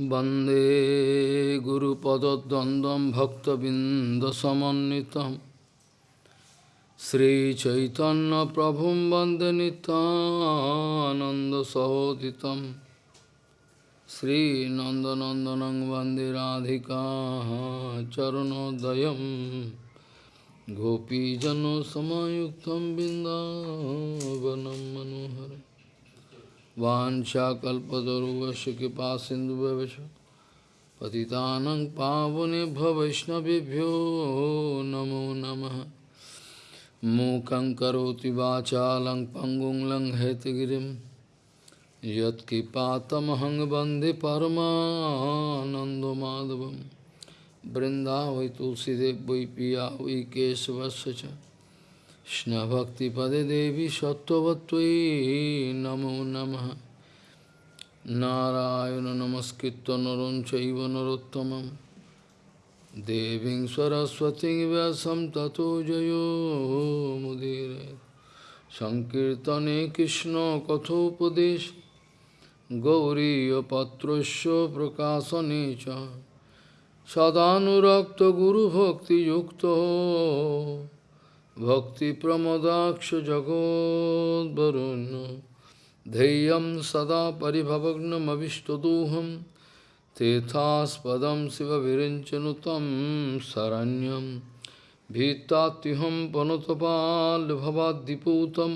Bande Guru Padadandam Bhakta Bindasamanitam Sri Chaitanya Prabhum Bande Nityananda Sahoditam Sri Nanda Nandanang Bande Radhika Charanodayam Gopijano Samayuktam Bindavanam Manoharam वाञ्छाकल्पतरुवस्य कृपा सिन्धुभ्यवश पतितानं पावनेभ्यो वैष्णवेभ्यो नमो नमः। मूकं करोति वाचालं पङ्गुं लङ्घयतगिरिं यत्कृपातमहं वंदे परमानन्दमाधवं। बृन्दावै तुलसीदेव वै पिया वै केशवस्य কৃষ্ণভক্তিপদে দেবী সত্যবত্যই নমো নম। নারায়ণ নমস্কৃত নরঞ্চৈব নরোত্তম দেবী সরস্বতী ব্যাসম তত জয়োমুদীর সংকীর্তনে কৃষ্ণ কথোপদেশ। গৌরীপত্র প্রকাশনে চ। সদানুরক্ত গুরুভক্তিযুক্ত। भक्तिप्रमदाक्ष जगोद्वरुन् धैर्यं सदा परिभवग्नमविष्टदोहं तेथास्पदं शिवविरिञ्चनुतं शरण्यं भीतात्युहं पनुतपाल्भवाद्दिपूतं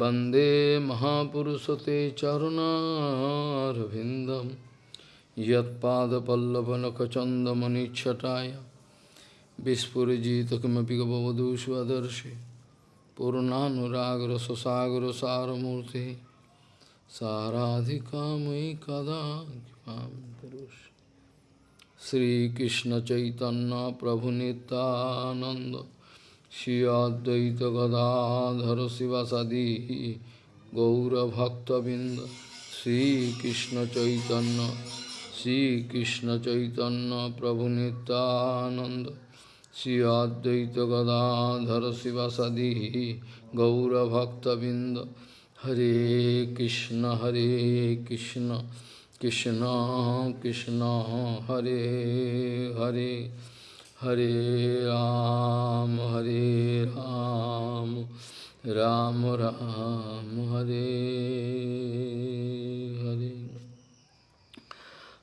वन्दे महापुरुषते चरुणारविन्दं यत्पादपल्लवनखचन्दमनिच्छटाय Vispurjita kimapika bhavadu svadarshi Purnanuragra sasagra saramurti Saradhikamai kada kipam tarushi Sri Krishna Chaitanya Prabhu Nityananda Shri Advaita Gadadhara Sivasadi Gaura Bhakta Binda Sri Krishna Chaitanya Sri Krishna Chaitanya Prabhu Nityananda Advaita Gadadhara Sivasadi Gaura Bhakta Binda Hare Krishna Hare Krishna Krishna Krishna Hare Hare Hare Ram Hare Ram Ram Ram Hare Hare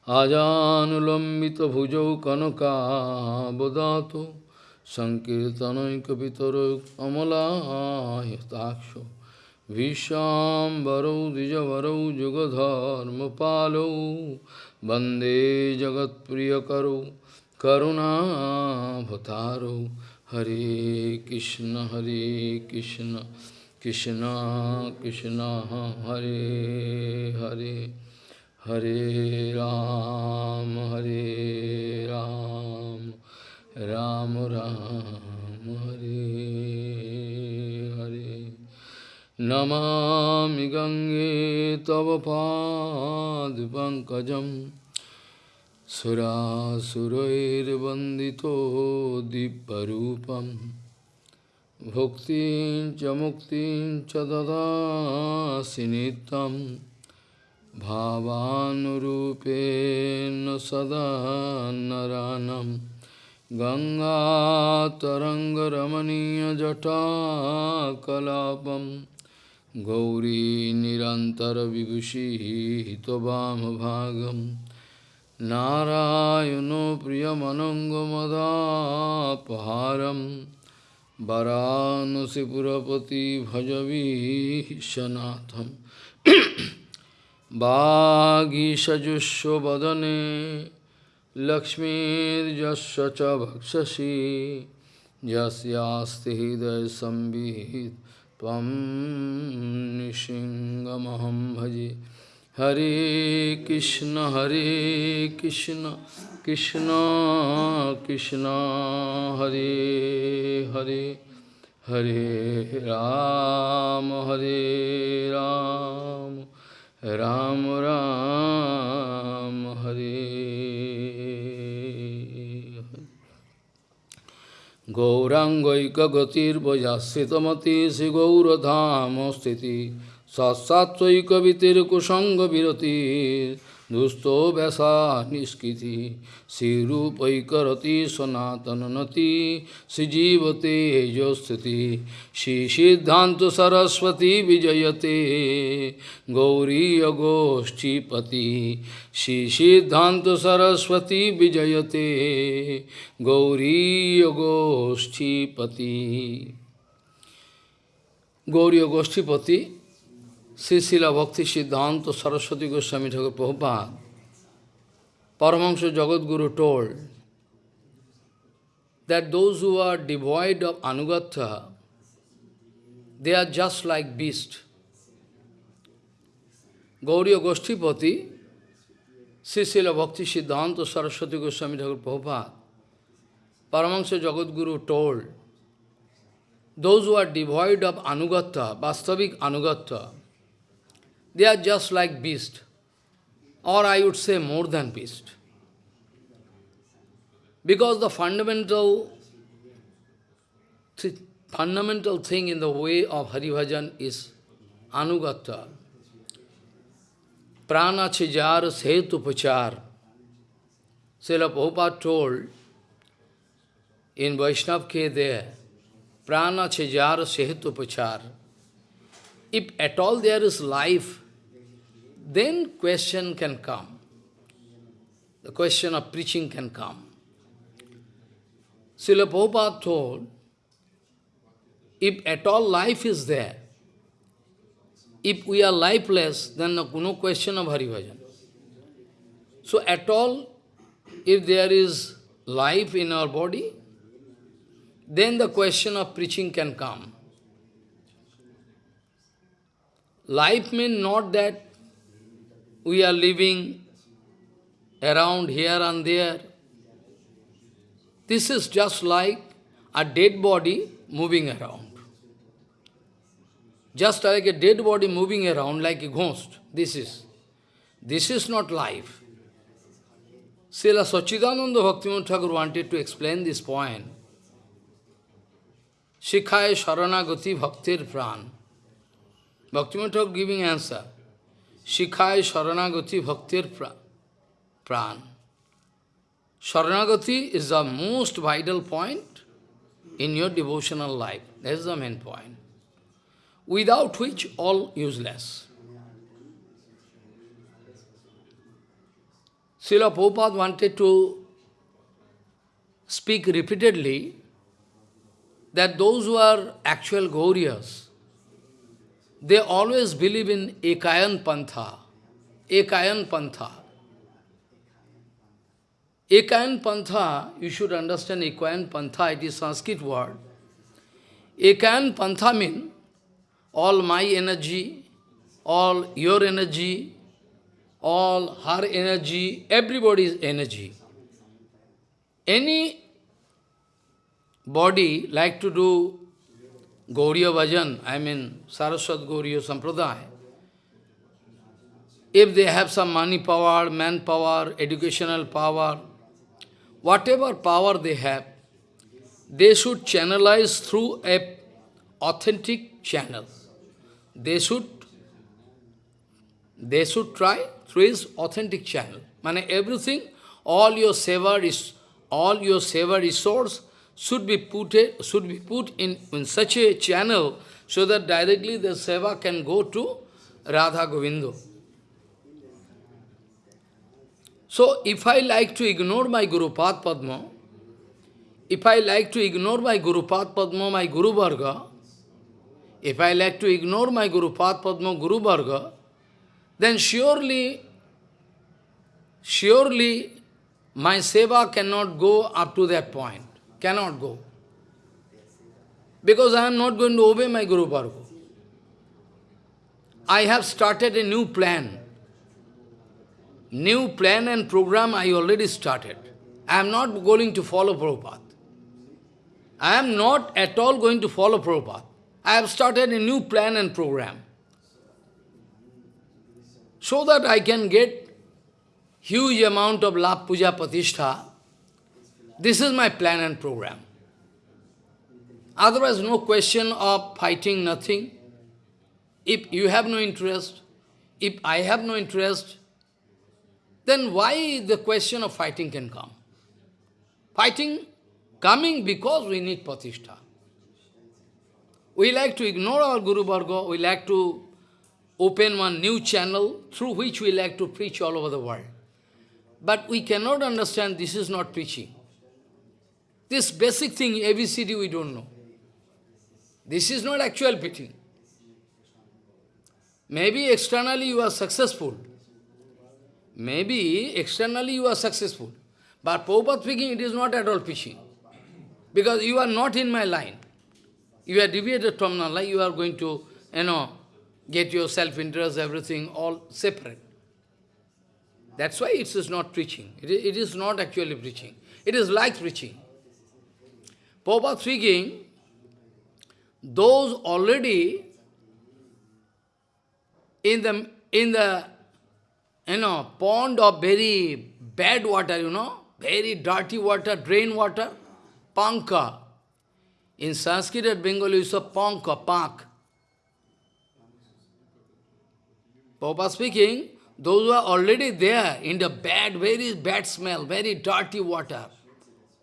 Ajanulambita bhujau kanaka bodhato Sankirtanainkavitaro amalayatakṣo Vishambaro dijavaro jugadharma palo Bande jagat priyakaro karuna bhataro Hare Krishna Hare Krishna Krishna Krishna Hare Ram Hare Ram Ram Ram Hare Hare Namami Gange Tava Pankajam Sura Surair Bandito Diparupam Bhuktin Chamuktin Chadada Sinitam भावानुरूपेण सदा नरानं गङ्गातरङ्गरमणीयजटाकलापं गौरी निरन्तरविभूषितवामभागं नारायणो प्रियमनङ्गमदापहारं वरानसिपुरपति भजवीशनाथम् वागीषजुष्वदने लक्ष्मीर्यस्य च भक्षसि यस्यास्ति हृदयसंवित् त्वं निशिङ्गमहं भजे हरे कृष्ण हरे कृष्ण कृष्ण कृष्ण हरे हरे हरे राम हरे Ram Ram Ram Hare Gaurangaika Ram Ram হরে গৌরাঙ্গৈকগতির্বজাশ্রিতমতি শ্রীগৌরধাম স্থিতি সৎসাৎকবিতির কুসঙ্গ বিরতির दुस्तो वैसा निष्कृति श्रीरूपैकरति सनातननति श्रीजीवते जो स्थिति श्री सिद्धांत सरस्वती विजयते गौरी गोष्ठीपति श्री सिद्धांत सरस्वती विजयते Gauri गोष्ठीपति Gauri गोष्ठीपति Srila Bhakti Siddhanta Saraswati Goswami Thakur Prabhupada, Paramahansa Jagadguru told that those who are devoid of Anugatha, they are just like beasts. Gauriya Goshtipati, Sri Srila Bhakti Siddhanta Saraswati Goswami Thakur Prabhupada, Paramahansa Jagadguru told, those who are devoid of Anugatha, Vastavik Anugatha, they are just like beast, or I would say more than beast. Because the fundamental, th fundamental thing in the way of Hari Bhajan is Anugata. Prana Chijar Setu Pachar. Srila Prabhupada told in Vaishnav Ke there, Prana Chijar Setu Pachar. If at all there is life, then question can come. The question of preaching can come. Srila Prabhupada told, if at all life is there, if we are lifeless, then no question of Hari Bhajan. So at all, if there is life in our body, then the question of preaching can come. Life means not that we are living around here and there. This is just like a dead body moving around. Just like a dead body moving around like a ghost. This is. This is not life. Srila Sachidananda Bhaktivinoda Thakur wanted to explain this point. Shikhaya Sharanagati Bhaktir Pran. Bhaktivinoda Thakur giving answer. Shikhai Sharanagati Bhaktir Pran. Sharanagati is the most vital point in your devotional life. That is the main point. Without which all useless. Srila Prabhupada wanted to speak repeatedly that those who are actual Gauriyas, they always believe in Ekayan Pantha. Ekayan Pantha. Ekayan Pantha, you should understand Ekayan Pantha, it is Sanskrit word. Ekayan Pantha means all my energy, all your energy, all her energy, everybody's energy. Any body like to do Gauriya Bhajan, I mean Saraswat Gauriya Sampradaya, if they have some money power, manpower, educational power, whatever power they have, they should channelize through a authentic channel. They should, they should try through his authentic channel. Mane everything, all your seva is, all your seva resource should be put, should be put in, in such a channel so that directly the seva can go to Radha Govinda. So, if I like to ignore my Guru Pad Padma, if I like to ignore my Guru Pad Padma, my Guru Varga, if I like to ignore my Guru Pad Padma, Guru Varga, then surely, surely my seva cannot go up to that point. Cannot go. Because I am not going to obey my Guru Varga. I have started a new plan. New plan and program I already started. I am not going to follow Prabhupada. I am not at all going to follow Prabhupada. I have started a new plan and program. So that I can get huge amount of lap puja patishtha this is my plan and program. Otherwise, no question of fighting, nothing. If you have no interest, if I have no interest, then why the question of fighting can come? Fighting coming because we need Pratishtha. We like to ignore our Guru Varga, we like to open one new channel through which we like to preach all over the world. But we cannot understand this is not preaching. This basic thing, ABCD, we don't know. This is not actual preaching. Maybe externally you are successful. Maybe externally you are successful. But Prabhupada speaking, it is not at all preaching. Because you are not in my line. You are deviated from my line, you are going to, you know, get your self-interest, everything, all separate. That's why it is not preaching. It is, it is not actually preaching. It is like preaching. Prabhupada speaking, those already in the, in the, you know, pond of very bad water, you know, very dirty water, drain water, panka. In Sanskrit at Bengali, it's a panka, pank. Papa speaking, those who are already there in the bad, very bad smell, very dirty water,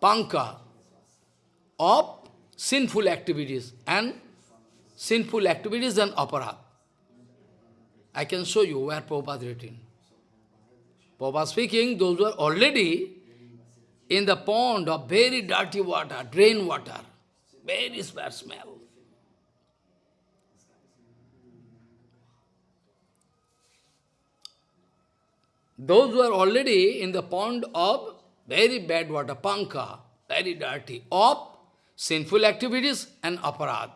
panka, of sinful activities and sinful activities and aparat. I can show you where Prabhupada written. Prabhupada speaking, those were already in the pond of very dirty water, drain water, very bad smell. Those were already in the pond of very bad water, panka, very dirty, of sinful activities and aparad.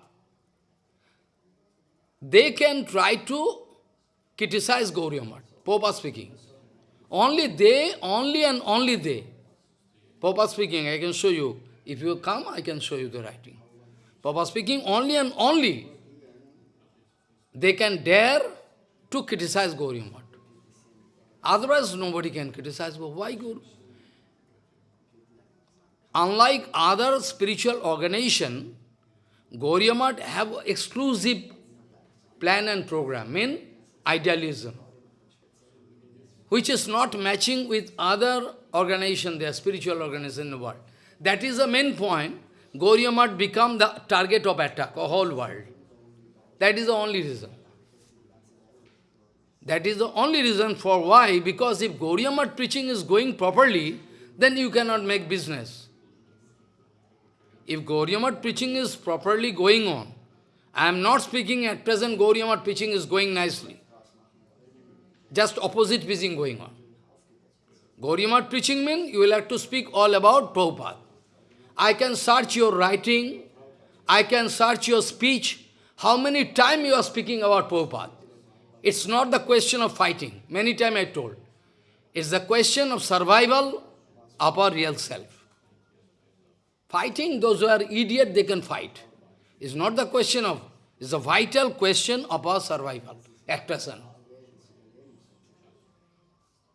They can try to criticize Gauriya Math. Popa speaking. Only they, only and only they. Popa speaking, I can show you. If you come, I can show you the writing. Papa speaking, only and only they can dare to criticize Gauriya Math. Otherwise, nobody can criticize. Why Guru? Unlike other spiritual organization, Gauriya have exclusive plan and program, mean idealism, which is not matching with other organization, their spiritual organization in the world. That is the main point. Gauriya become the target of attack, a whole world. That is the only reason. That is the only reason for why, because if Gauriya preaching is going properly, then you cannot make business. If Gauriya Math preaching is properly going on, I am not speaking at present Gauriya Math preaching is going nicely. Just opposite preaching going on. Gauriya Math preaching means you will have to speak all about Prabhupada. I can search your writing, I can search your speech, how many times you are speaking about Prabhupada. It's not the question of fighting. Many times I told. It's the question of survival of our real self. Fighting, those who are idiot, they can fight. It's not the question of, it's a vital question of our survival at present.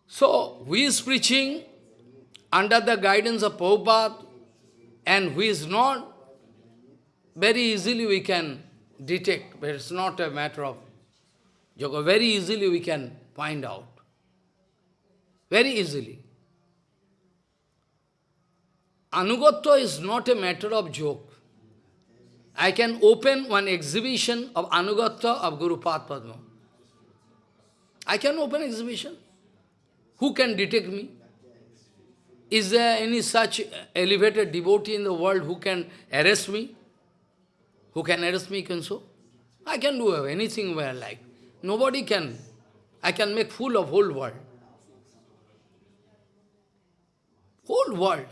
So, who is preaching under the guidance of Prabhupada and who is not, very easily we can detect, but it's not a matter of yoga. Very easily we can find out. Very easily. Anugatya is not a matter of joke. I can open one exhibition of Anugatya of Guru Padma. I can open exhibition. Who can detect me? Is there any such elevated devotee in the world who can arrest me? Who can arrest me, can so? I can do anything where I like. Nobody can. I can make fool of whole world. Whole world.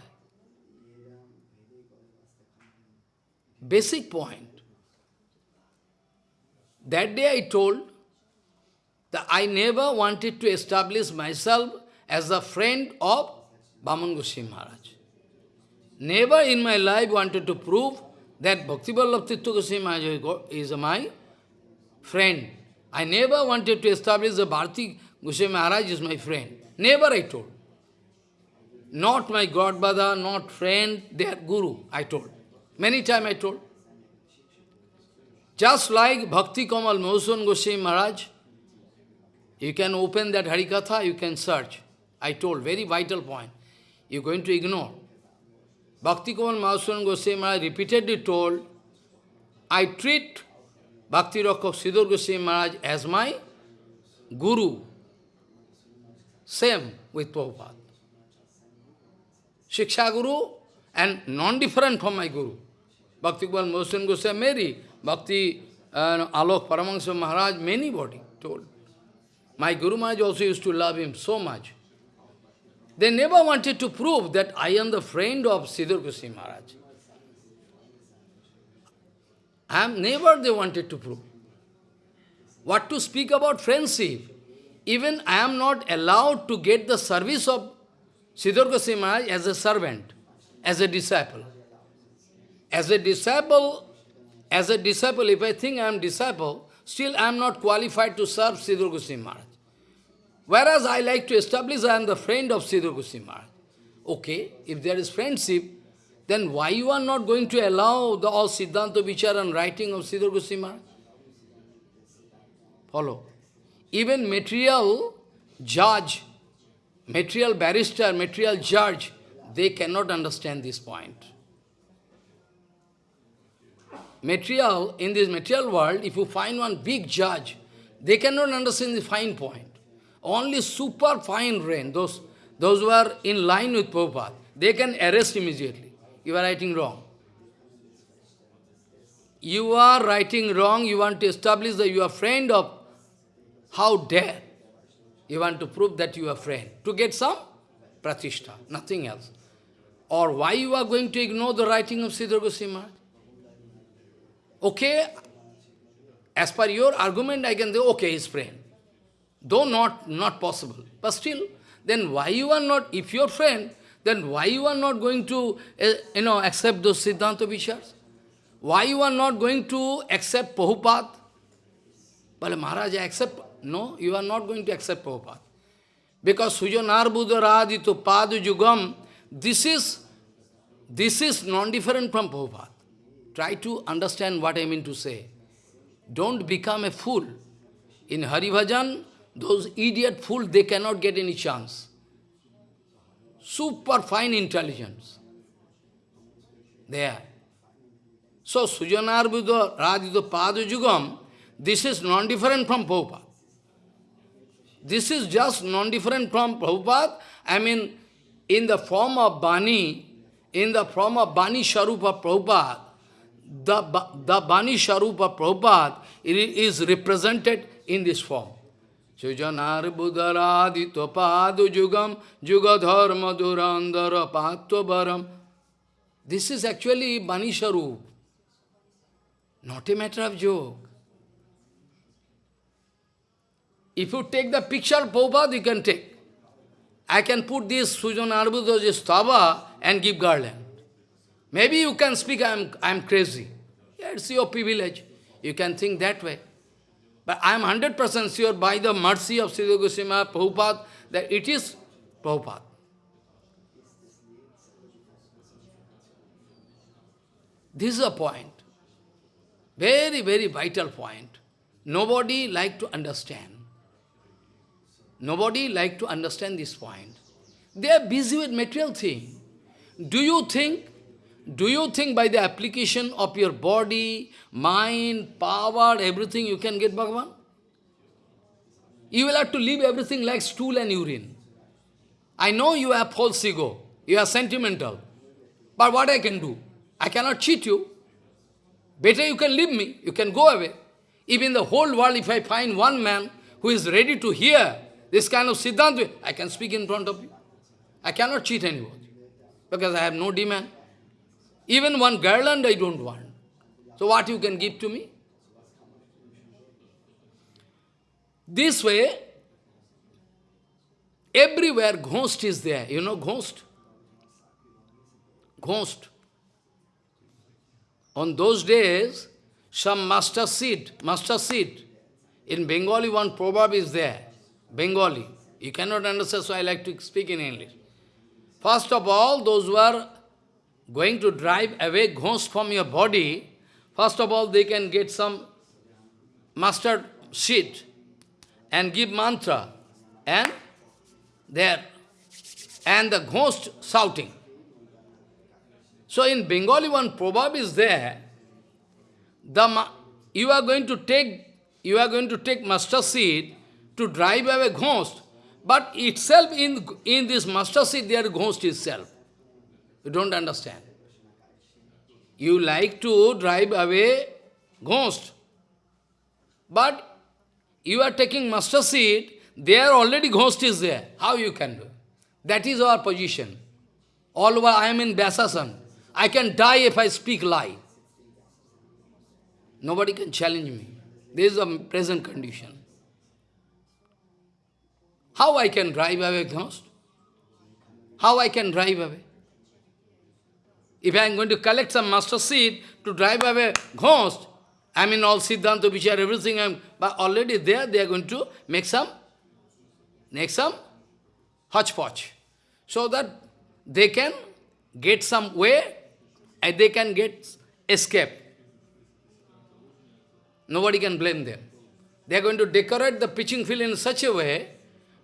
Basic point. That day I told that I never wanted to establish myself as a friend of Bhaman Goswami Maharaj. Never in my life wanted to prove that Bhakti Vallabh Tirtha Goswami Maharaj is my friend. I never wanted to establish that Bharati Goswami Maharaj is my friend. Never I told. Not my godbrother, not friend, they are guru, I told. Many times I told. Just like Bhakti Kamal Madhusudan Goswami Maharaj, you can open that Harikatha, you can search. I told, very vital point. You're going to ignore. Bhakti Kumar Madhusudan Goswami Maharaj repeatedly told, I treat Bhakti Rakshak Sridhar Goswami Maharaj as my guru. Same with Prabhupada. Shiksha Guru and non-different from my Guru. Bhakti Kumar Madhusudan Goswami Mary, Bhakti uh, Alok Paramahansa Maharaj, many body told. My Guru Maharaj also used to love him so much. They never wanted to prove that I am the friend of Sridhar Goswami Maharaj. I am never they wanted to prove. What to speak about friendship? Even I am not allowed to get the service of Sridhar Goswami Maharaj as a servant, as a disciple. As a disciple, as a disciple, if I think I am disciple, still I am not qualified to serve Sridhar Goswami Maharaj. Whereas I like to establish I am the friend of Sridhar Goswami Maharaj. Okay, if there is friendship, then why you are not going to allow the all Siddhanta Vichar and writing of Sridhar Goswami Maharaj? Follow. Even material judge, material barrister, material judge, they cannot understand this point. Material, in this material world, if you find one big judge, they cannot understand the fine point. Only super fine rain, those, those who are in line with Prabhupada, they can arrest immediately. You are writing wrong. You are writing wrong, you want to establish that you are friend of, how dare? You want to prove that you are friend, to get some pratishta, nothing else. Or why you are going to ignore the writing of Sridhar Goswami? Okay, as per your argument, I can say, okay, his friend. Though not, not possible. But still, then why you are not, if your friend, then why you are not going to, uh, you know, accept those Siddhanta Vichars? Why you are not going to accept Prabhupada? But Maharaj, accept. No, you are not going to accept Prabhupada. Because Sujanar Buddharadito Padu Jugam, this is, this is non-different from Prabhupada. Try to understand what I mean to say. Don't become a fool. In Hari Bhajan, those idiot fools, they cannot get any chance. Super fine intelligence. There. So, Sujanar Buddha Radhito Pada Jugam, this is non-different from Prabhupada. This is just non-different from Prabhupada. I mean, in the form of Bani, in the form of Bani Sharupa Prabhupada, the, the Bani Sharupa Prabhupada is represented in this form. Sujanar Buddharadito Padu Jugam Jugadharma Durandara Patvabaram. This is actually Bani Sharup, not a matter of joke. If you take the picture Prabhupada, you can take. I can put this Sujan Arbuddha stava and give garland. Maybe you can speak, I'm, I'm crazy. Yeah, it's your privilege. You can think that way. But I am 100% sure by the mercy of Sri Goswami Prabhupada that it is Prabhupada. This is a point. Very, very vital point. Nobody like to understand. Nobody like to understand this point. They are busy with material thing. Do you think do you think by the application of your body, mind, power, everything you can get Bhagavan? You will have to leave everything like stool and urine. I know you have false ego, you are sentimental. But what I can do? I cannot cheat you. Better you can leave me, you can go away. Even the whole world, if I find one man who is ready to hear this kind of Siddhanta, I can speak in front of you. I cannot cheat anyone because I have no demand. Even one garland I don't want. So what you can give to me? This way, everywhere ghost is there. You know ghost? Ghost. On those days, some master seed, master seed. In Bengali, one proverb is there. Bengali. You cannot understand, so I like to speak in English. First of all, those who are going to drive away ghosts from your body, first of all they can get some mustard seed and give mantra and there and the ghost shouting. So in Bengali one proverb is there, the you are going to take you are going to take mustard seed to drive away ghost, but itself in in this mustard seed there is ghost itself. You don't understand. You like to drive away ghost, but you are taking master seed, there already ghost is there. How you can do? That is our position. All over I am in Vyasasan. I can die if I speak lie. Nobody can challenge me. This is the present condition. How I can drive away ghost? How I can drive away? If I am going to collect some master seed to drive away ghost, I mean all Siddhanta, Vichar, everything, I'm, but already there, they are going to make some, make some hodgepodge. So that they can get some way, and they can get escape. Nobody can blame them. They are going to decorate the pitching field in such a way,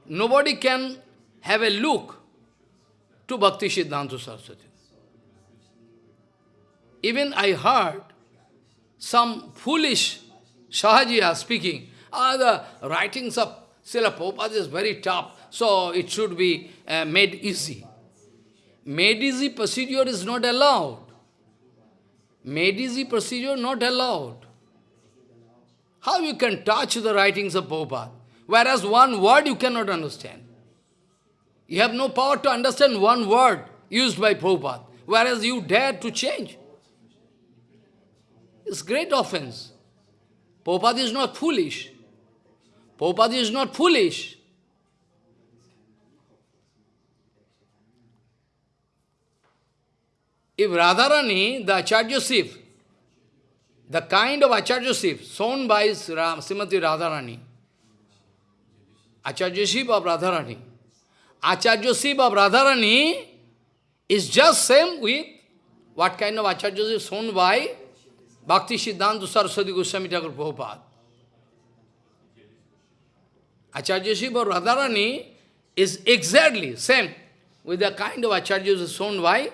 nobody can have a look to Bhakti Siddhanta Saraswati. Even I heard some foolish Sahajiya speaking, ah, the writings of Srila Prabhupada is very tough, so it should be uh, made easy. Made easy procedure is not allowed. Made easy procedure not allowed. How you can touch the writings of Prabhupada, whereas one word you cannot understand. You have no power to understand one word used by Prabhupada, whereas you dare to change. It's great offense. Prabhupada is not foolish. Prabhupada is not foolish. If Radharani, the Acharya Sif, the kind of Acharya Sif shown by Srimati Radharani, Acharya Sif of Radharani, Acharya Sif of Radharani is just same with what kind of Acharya Sif shown by Bhakti Siddhanta Saraswati Goswami Thakur Prabhupada. Acharya Shiva Radharani is exactly same with the kind of Acharya shown by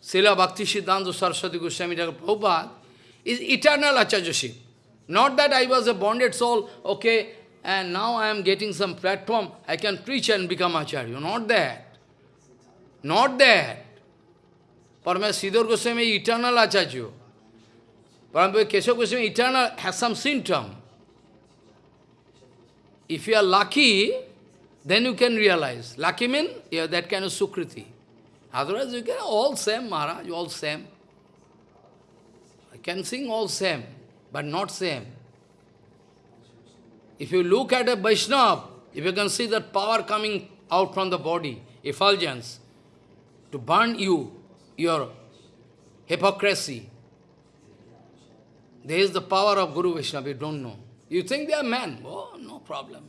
Srila Bhakti Siddhanta Saraswati Goswami Thakur Prabhupada is eternal Acharya Shiva. Not that I was a bonded soul, okay, and now I am getting some platform, I can preach and become Acharya. Not that. Not that. Parama Siddhar Goswami eternal Acharya. Parampa Keshav Goswami eternal has some symptom. If you are lucky, then you can realize. Lucky means you have that kind of sukriti. Otherwise you can all same, Maharaj, all same. I can sing all same, but not same. If you look at a Vaishnava, if you can see that power coming out from the body, effulgence, to burn you, your hypocrisy, there is the power of Guru Vaishnava, you don't know. You think they are men. Oh, no problem.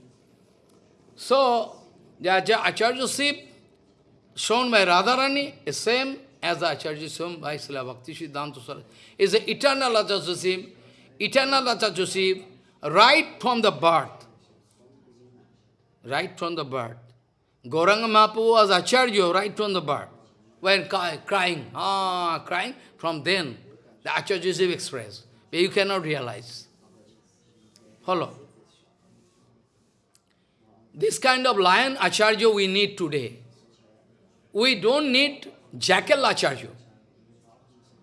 So, the Acharya Sip shown by Radharani is same as the Acharya shown by Srila Bhakti Siddhanta Saraswati. Is the eternal Acharya Sip, eternal Acharya Sip, right from the birth. Right from the birth. Gauranga Mahaprabhu was Acharya right from the birth. When crying, ah, crying, from then the Acharya Sip expressed you cannot realize. Follow. This kind of lion acharya we need today. We don't need jackal acharya.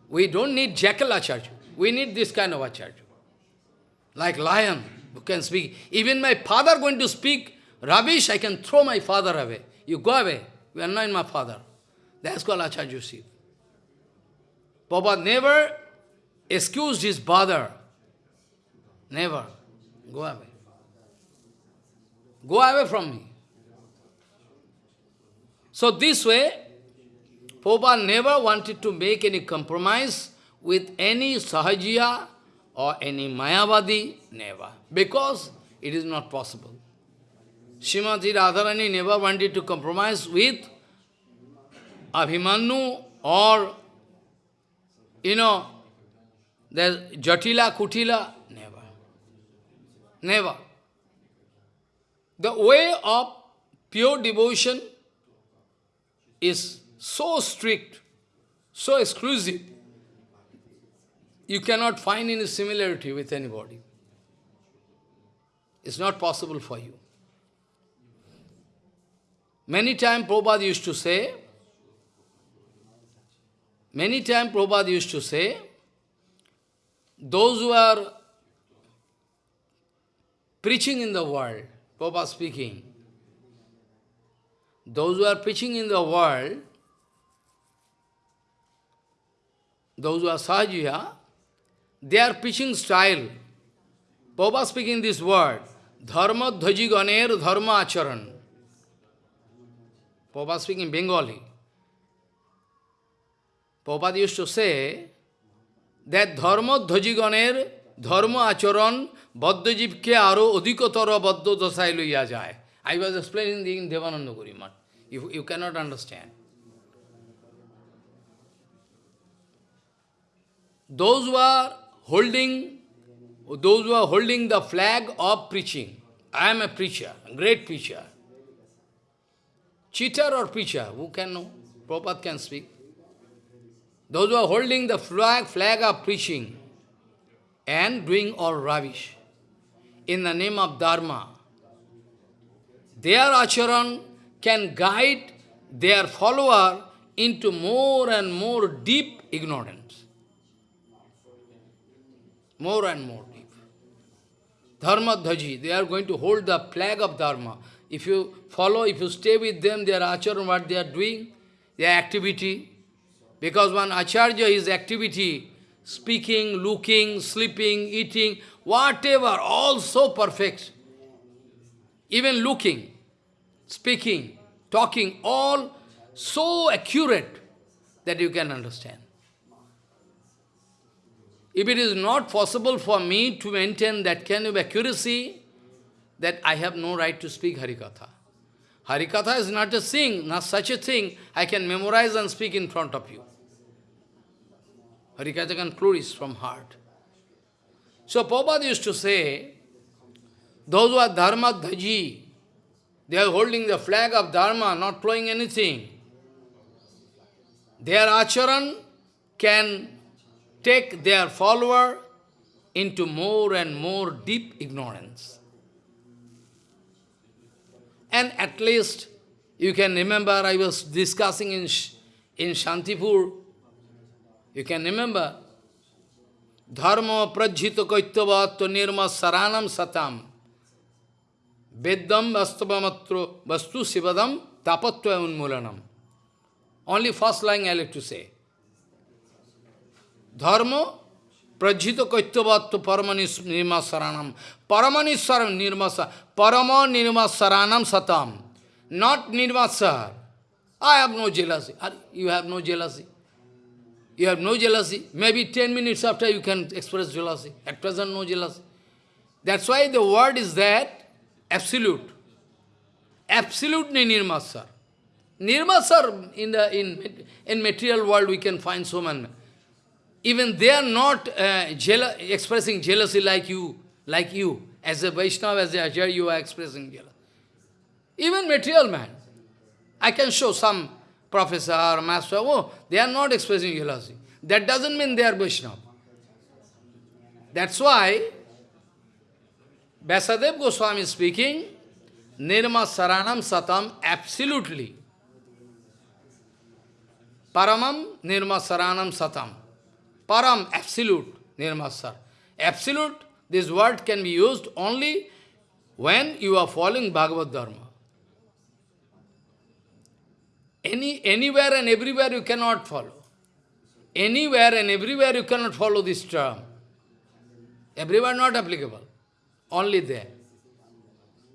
We don't need jackal acharya. We need this kind of acharya. Like lion who can speak. Even my father going to speak rubbish, I can throw my father away. You go away. You are not my father. That's called acharya Shiv. Papa never excused his bother. Never. Go away. Go away from me. So this way, Prabhupada never wanted to make any compromise with any Sahajiya or any Mayavadi, never. Because it is not possible. Srimati Radharani never wanted to compromise with Abhimanyu or, you know, there's Jatila, Kutila, never. Never. The way of pure devotion is so strict, so exclusive, you cannot find any similarity with anybody. It's not possible for you. Many times Prabhupada used to say, many times Prabhupada used to say, those who are preaching in the world, Prabhupada speaking, those who are preaching in the world, those who are Sahajiya, their preaching style, Prabhupada speaking this word, Dharma dhaji ganer dharma acharan. Prabhupada speaking Bengali. Prabhupada used to say that dharma dhaji ganer dharma acharan baddhajivke aro adhikotara baddha dasai loiya jai. I was explaining in Devananda Gurimat. You, you cannot understand. Those who are holding, those who are holding the flag of preaching. I am a preacher, a great preacher. Cheater or preacher, who can know? Prabhupada can speak. Those who are holding the flag, flag of preaching and doing all rubbish in the name of Dharma, their acharan can guide their follower into more and more deep ignorance more and more deep. Dharma dhaji, they are going to hold the flag of Dharma. If you follow, if you stay with them, their acharan, what they are doing, their activity. Because one acharya, his activity, speaking, looking, sleeping, eating, whatever, all so perfect. Even looking, speaking, talking, all so accurate that you can understand. If it is not possible for me to maintain that kind of accuracy, that I have no right to speak Harikatha. Harikatha is not a thing, not such a thing I can memorize and speak in front of you. Harikatha can flourish from heart. So Prabhupada used to say, those who are dharma dhaji, they are holding the flag of dharma, not flowing anything. Their acharan can take their follower into more and more deep ignorance. And at least, you can remember, I was discussing in, in Shantipur, you can remember, Dharma prajhita kaityavatva nirma saranam satam vastavamatro vastu sivadam tapatva unmulanam. Only first line I like to say. Dharma prajhita kaityavattu paramanis nirmasaranam. Paramaniswaram nirmasa. Parama nirma saranam satam. Not nirmasar. I have no jealousy. You have no jealousy. You have no jealousy. Maybe 10 minutes after you can express jealousy. At present, no jealousy. That's why the word is that absolute. Absolutely nirmasar. Nirmasar in the in, in material world we can find so many. Even they are not uh, expressing jealousy like you, like you. As a Vaishnava, as a Acharya, you are expressing jealousy. Even material man. I can show some professor, master, oh, they are not expressing jealousy. That doesn't mean they are Vaishnava. That's why Vyasadeva Goswami is speaking, Nirma Saranam Satam, absolutely. Paramam Nirma Saranam Satam. Param, absolute, nirmasar. Absolute, this word can be used only when you are following Bhagavad Dharma. Any, anywhere and everywhere you cannot follow. Anywhere and everywhere you cannot follow this term. Everywhere not applicable. Only there.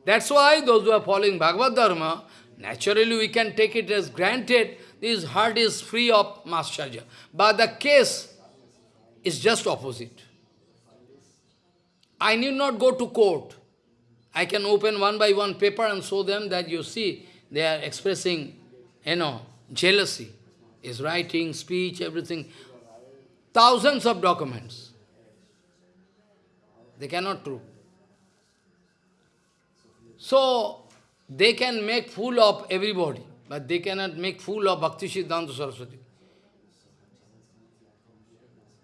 That's why those who are following Bhagavad Dharma, naturally we can take it as granted, this heart is free of Mascharya. But the case is just opposite. I need not go to court. I can open one by one paper and show them that you see, they are expressing, you know, jealousy. Is writing, speech, everything. Thousands of documents. They cannot prove. So, they can make fool of everybody. but they cannot make fool of Bhakti Siddhanta Saraswati.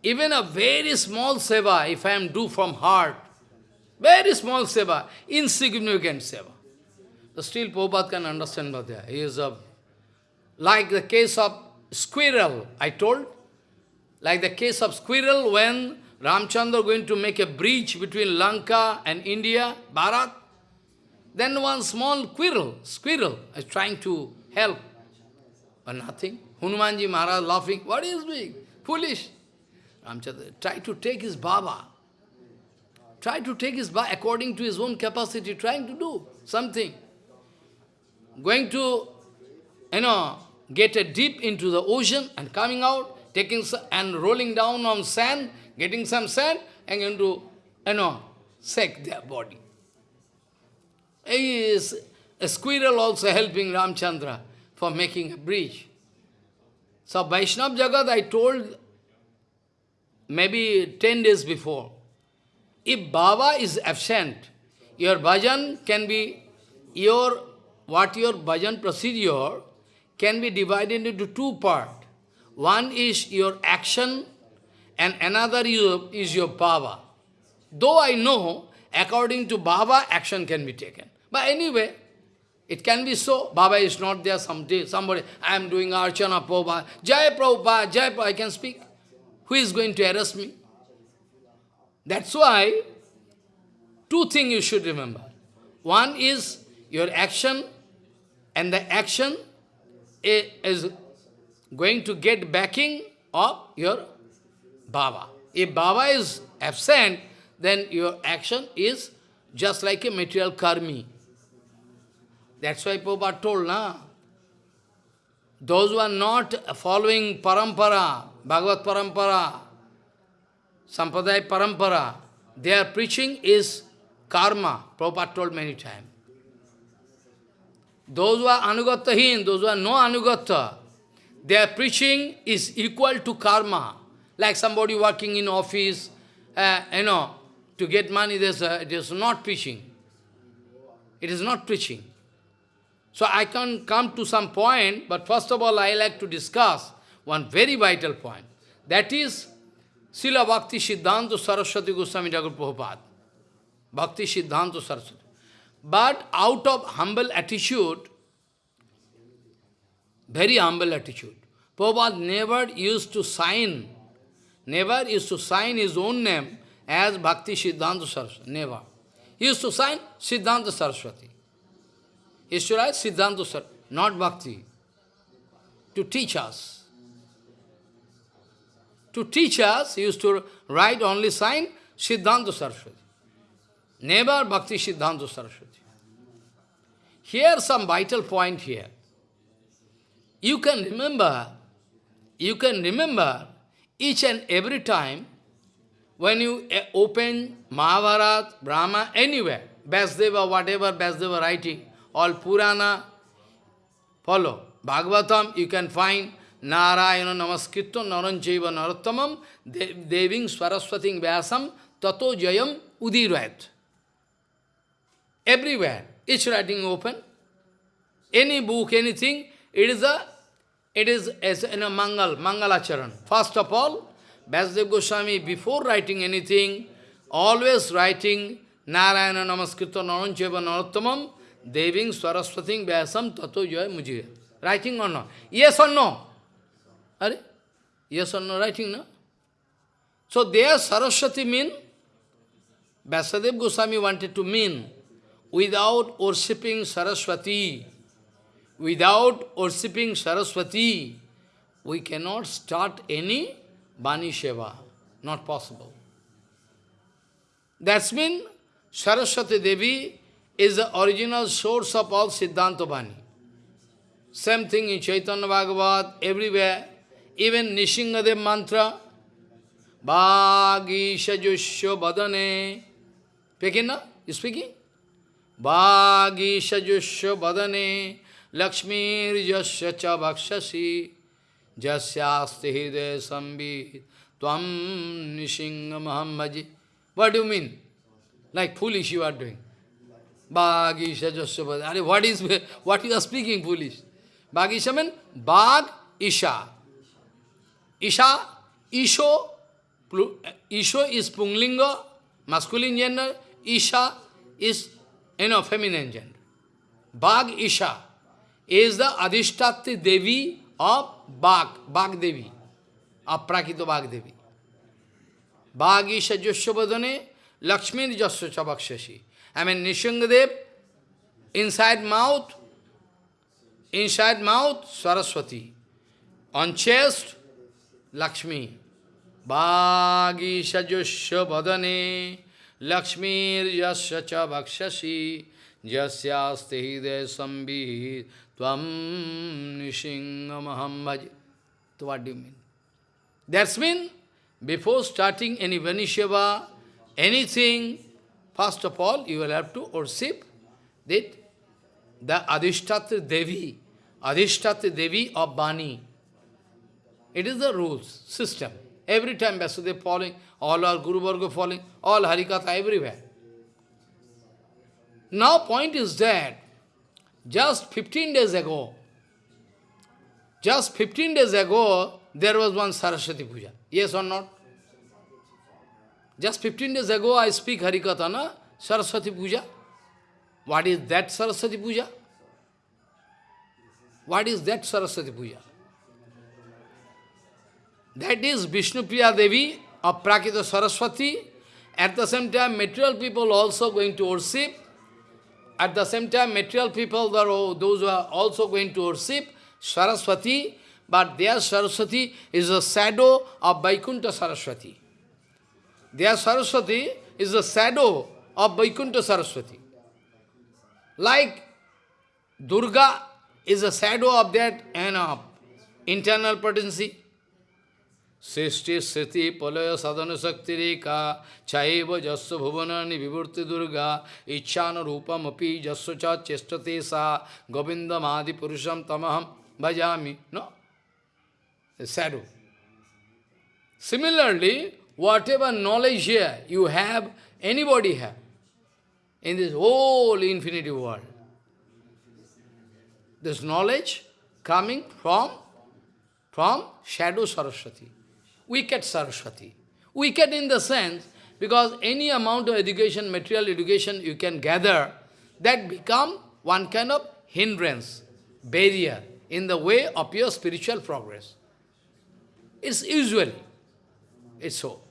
Even a very small seva, if I am do from heart, very small seva, insignificant seva. But still Prabhupada can understand Bhadya. He is a, like the case of squirrel, I told, like the case of squirrel when Ramchandra going to make a bridge between Lanka and India, Bharat, then one small squirrel, squirrel is trying to help, but nothing. Hanumanji Maharaj laughing, what is doing? Foolish. Ramchandra, try to take his Baba. Try to take his Baba according to his own capacity, trying to do something. Going to, you know, get a deep into the ocean and coming out, taking and rolling down on sand, getting some sand, and going to, you know, shake their body. Is a squirrel also helping Ramchandra for making a bridge. So Vaishnav Jagat, I told maybe 10 days before, if Baba is absent, your bhajan can be, your, what your bhajan procedure can be divided into two parts. One is your action and another is your Baba. Though I know, according to Baba, action can be taken. But anyway, it can be so. Baba is not there someday. Somebody, I am doing Archana Prabhupada. Jai Prabhupada, Jai Prabhupada, I can speak. Who is going to arrest me? That's why, two things you should remember. One is your action, and the action is going to get backing of your Baba. If Baba is absent, then your action is just like a material karmi. That's why Prabhupada told, na? Those who are not following parampara, Bhagavad parampara, Sampradaya parampara, their preaching is karma, Prabhupada told many times. Those who are anugattahin, those who are no anugatta, their preaching is equal to karma. Like somebody working in office, uh, you know, to get money, there's a, it is not preaching. It is not preaching. So I can come to some point, but first of all, I like to discuss one very vital point. That is, Srila Bhakti Siddhanta Saraswati Goswami Thakur Prabhupada. Bhakti Siddhanta Saraswati. But out of humble attitude, very humble attitude, Prabhupada never used to sign, never used to sign his own name as Bhakti Siddhanta Saraswati. Never. He used to sign Siddhanta Saraswati. He used to write Siddhanta Saraswati, not Bhakti. To teach us. To teach us, he used to write only sign Siddhanta Saraswati. Never Bhakti Siddhanta Saraswati. Here some vital point here. You can remember, you can remember each and every time when you eh, open Mahabharata, Brahma, anywhere, Vyasdeva, whatever Vyasdeva writing, all Purana, follow. Bhagavatam, you can find Narayana Namaskritto Naranjaiva Narottamam Deving Swaraswating Vyasam Tato Jayam Udirayat. Everywhere, each writing open. Any book, anything, it is a it is as in a Mangal, Mangalacharan. First of all, Vyasdev Goswami, before writing anything, always writing Narayana Namaskritto Naranjaiva Narottamam Deving Swaraswating Vyasam Tato Jaya Mujire. Writing or not? Yes or no? Are? Yes or no writing, no? So there Saraswati mean, Vyasadeva Goswami wanted to mean, without worshipping Saraswati, without worshipping Saraswati, we cannot start any Bani Sheva. Not possible. That's mean Saraswati Devi is the original source of all Siddhanta Bani. Same thing in Chaitanya Bhagavat, everywhere. Even Nishingadev mantra, Bhagi Shajusho Badane. Speaking now? You speaking? Bhagi Shajusho Badane, Lakshmi Jasya Cha Bhakshasi, Jasyasti Hide Sambhi, Tvam Nishinga Mahambaji. What do you mean? Like foolish you are doing. Bhagi Shajasya Badane. What is what you are speaking foolish? Bhag Isha means Bhag Isha. Isha, Isho, Isho is Punglinga, masculine gender, Isha is, you know, feminine gender. Bhag Isha is the Adhishtati Devi of Bhag, Bhag Devi, of Prakito Bhag Devi. Bhag Isha Joshobadane, Lakshmi Jasya. I mean, Nishangadev, inside mouth, inside mouth, Saraswati. On chest, Lakshmi. Bhagi sajusya badane, Cha bhakshashi, jasyaste hide sambhi, tvam nishingamaham bhaj. So what do you mean? That's mean, before starting any Vanishava, anything, first of all, you will have to worship that the Adhishtatra Devi, Adhishtatra Devi of Bani. It is the rules, system. Every time Vasudev falling, all our Guru Varga falling, all Harikatha everywhere. Now point is that, just 15 days ago, just 15 days ago, there was one Saraswati Puja. Yes or not? Just 15 days ago, I speak Harikatha, na? Saraswati Puja. What is that Saraswati Puja? What is that Saraswati Puja? That is Vishnu Priya Devi of Prakita Saraswati. At the same time, material people also going to worship. At the same time, material people, those who are also going to worship Saraswati, but their Saraswati is a shadow of Vaikuntha Saraswati. Their Saraswati is a shadow of Vaikuntha Saraswati. Like Durga is a shadow of that you know, internal potency. Srishti Sriti Palaya Sadhana Sakti Reka Chaiva Jasya Bhuvanani Vivurti Durga Ichchana Rupam Api Jasya Cha Chestate Sa Govindam Adi Purusham Tamaham Bhajami. No? Shadow. Similarly, whatever knowledge here you have, anybody have, in this whole infinity world, this knowledge coming from, from shadow Saraswati wicked Saraswati. Wicked in the sense, because any amount of education, material education you can gather, that become one kind of hindrance, barrier in the way of your spiritual progress. It's usually, it's so.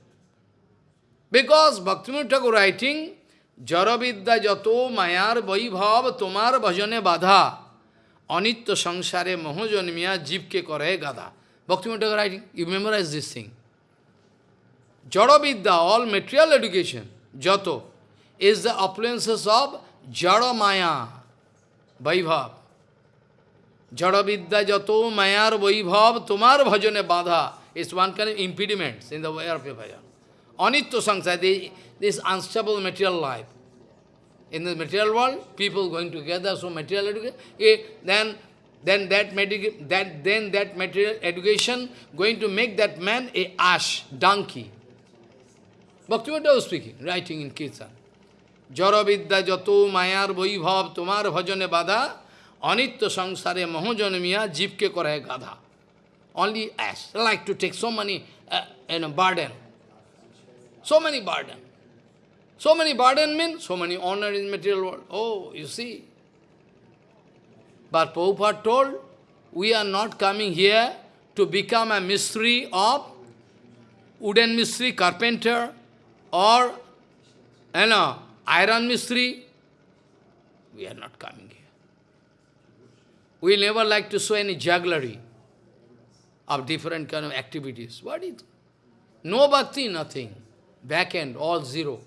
Because Bhaktivinoda writing, Jaravidya jato mayar vaibhav tomar bhajane badha anitya sangsare mohojanmiya jivke kare gada. Bhaktivinoda writing, you memorize this thing. Jada all material education, Jato, is the affluences of Jada Maya, Vaibhav. Jada Vidya Jato Mayar Vaibhav Tumar Bhajane Badha is one kind of impediments in the way of bhajan. Anitya Sangsara, this unstable material life. In the material world, people going together, so material education, eh, then then that, that, then that material education going to make that man a ash, donkey. Bhaktivinoda was speaking, writing in Kirtan. Jaravidya jato mayar vaibhav tomar bhajane bada anitya sangsare mohojanamiya jivke kore gadha. Only ash, like to take so many uh, you know, burden. So many burden. So many burden means so many honor in material world. But Prabhupada told, we are not coming here to become a mystery of wooden mystery, carpenter, or you know, iron mystery. We are not coming here. We never like to show any jugglery of different kind of activities. What is No bhakti, nothing. Back end, all zero.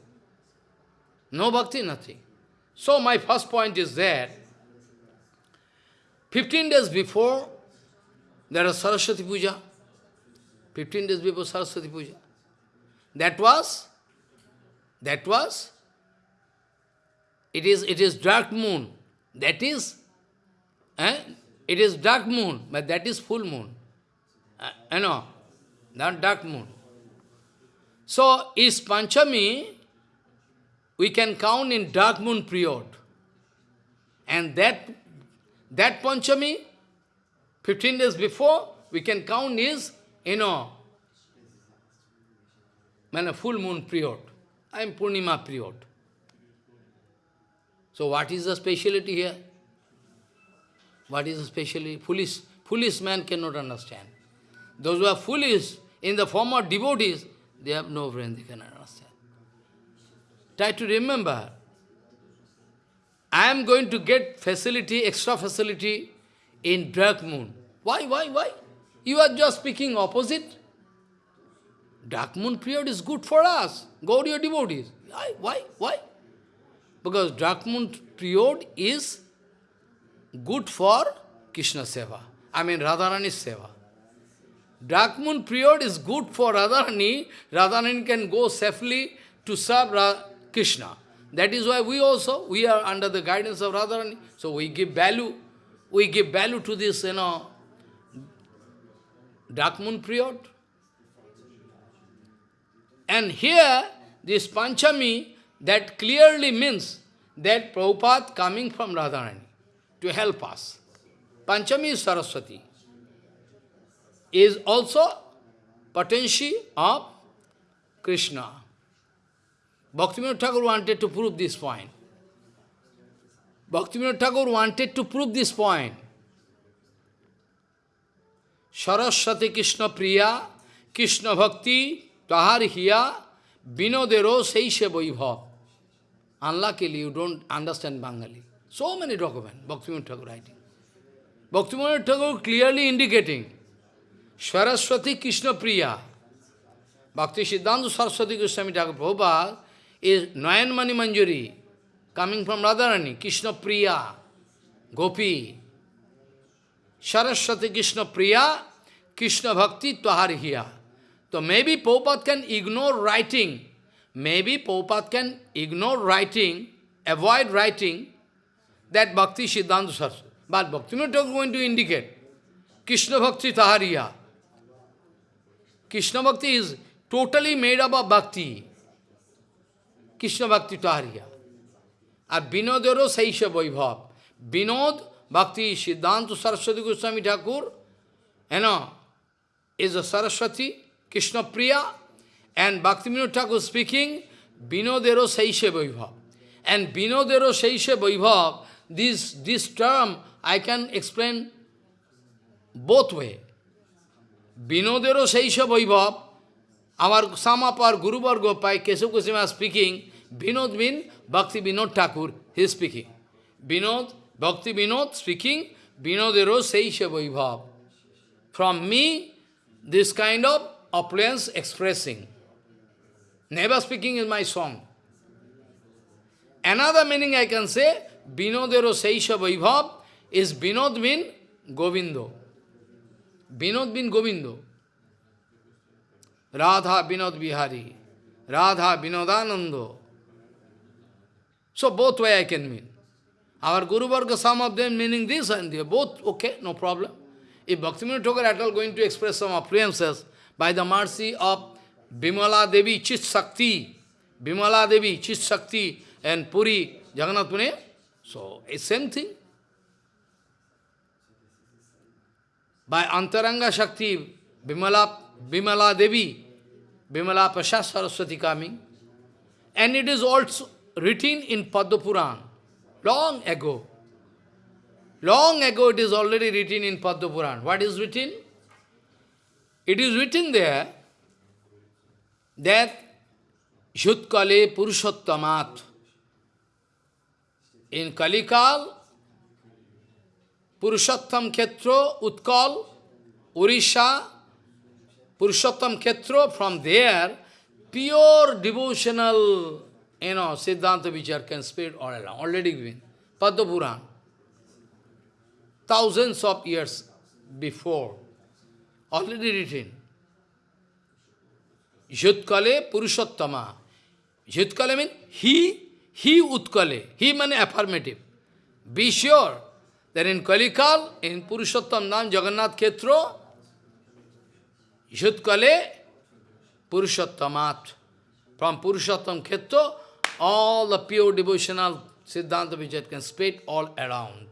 No bhakti, nothing. So my first point is that 15 days before, there was Saraswati Puja. 15 days before Saraswati Puja. That was, that was, it is, it is dark moon. That is, eh? it is dark moon, but that is full moon. Uh, you know, not dark moon. So, is Panchami, we can count in dark moon period. And that that Panchami, 15 days before, we can count is, you know, when a full moon period. I am Purnima period. So what is the speciality here? What is the speciality? Foolish, foolish man cannot understand. Those who are foolish in the form of devotees, they have no brain, they cannot understand. Try to remember, I am going to get facility, extra facility in dark moon. Why, why, why? You are just speaking opposite. Dark moon period is good for us. Gaudiya devotees. Why, why, why? Because dark moon period is good for Krishna Seva. I mean Radharani Seva. Dark moon period is good for Radharani. Radharani can go safely to serve Krishna. That is why we also, we are under the guidance of Radharani. So we give value, we give value to this, you know, dark moon. And here, this Panchami, that clearly means that Prabhupada coming from Radharani to help us. Panchami is Saraswati. Is also potency of Krishna. Bhaktivinoda Thakur wanted to prove this point. Bhaktivinoda Thakur wanted to prove this point. Saraswati Krishna Priya, Krishna Bhakti, Tahar Hiya, Binodero Seishe Vaibhav. Unluckily, you don't understand Bengali. So many documents, Bhaktivinoda Thakur writing. Bhaktivinoda Thakur clearly indicating, Saraswati Krishna Priya, Bhakti Siddhanta Saraswati Goswami Thakur Prabhupada is Nayan Manjuri, coming from Radharani, Krishna Priya, Gopi. Saraswati Krishna Priya, Krishna Bhakti Tvahariya. So maybe Prabhupada can ignore writing, maybe Prabhupada can ignore writing, avoid writing that Bhakti Siddhanta Saraswati. But Bhakti is going to indicate Krishna Bhakti Tahariya. Krishna Bhakti is totally made up of Bhakti. Krishna ভক্তি টহারিয়া আর বিনোদেরও সেই সব বৈভব। বিনোদ ভক্তি সিদ্ধান্ত সরস্বতী গোস্বামী ঠাকুর, হেন, as a Saraswati, Krishnapriya and Bhakti Binod Thakur speaking বিনোদেরও সেই সে বৈভব। And বিনোদেরও সেই সে বৈভব this this term I can explain both way বিনোদেরও সেই সে বৈভব, আমার সামাপার গুরুবর্গ পাই Keshav কুসিমা speaking Binod mean Bhakti Binod Thakur, he is speaking. Binod, Bhakti Binod speaking, Binodero Seisha Vaibhav. From me, this kind of opulence expressing. Never speaking is my song. Another meaning I can say, Binodero Seisha Vaibhav is Binod mean Govindo. Binod mean Govindo. Radha Binod Bihari. Radha Binodanando. So both way I can mean. Our Guru Varga, some of them meaning this and they are both okay, no problem. If Bhaktivinoda Thakur at all going to express some appearances by the mercy of Bimala Devi, Chit Sakti, Bimala Devi, Chit Sakti and Puri, Jagannath Pune, so it's same thing. By Antaranga Shakti, Bimala, Bimala Devi, Bimala Prasad Saraswati coming, and it is also written in Padma Puran, long ago. Long ago it is already written in Padma Puran. What is written? It is written there that Yutkale Purushottamat. In Kalikal, Purushottam Khetro, Utkal, Urisha, Purushottam Khetro, from there, pure devotional, you know, Siddhanta Vichar can spread all around, already given. Padma Puran. Thousands of years before, already written. Yutkale Purushottama. Yutkale means he, he Utkale. He means affirmative. Be sure that in Kalikal, in Purushottam Nam Jagannath Khetro, Yutkale Purushottamat. From Purushottam Khetro, all the pure devotional Siddhanta Vijay can spread all around.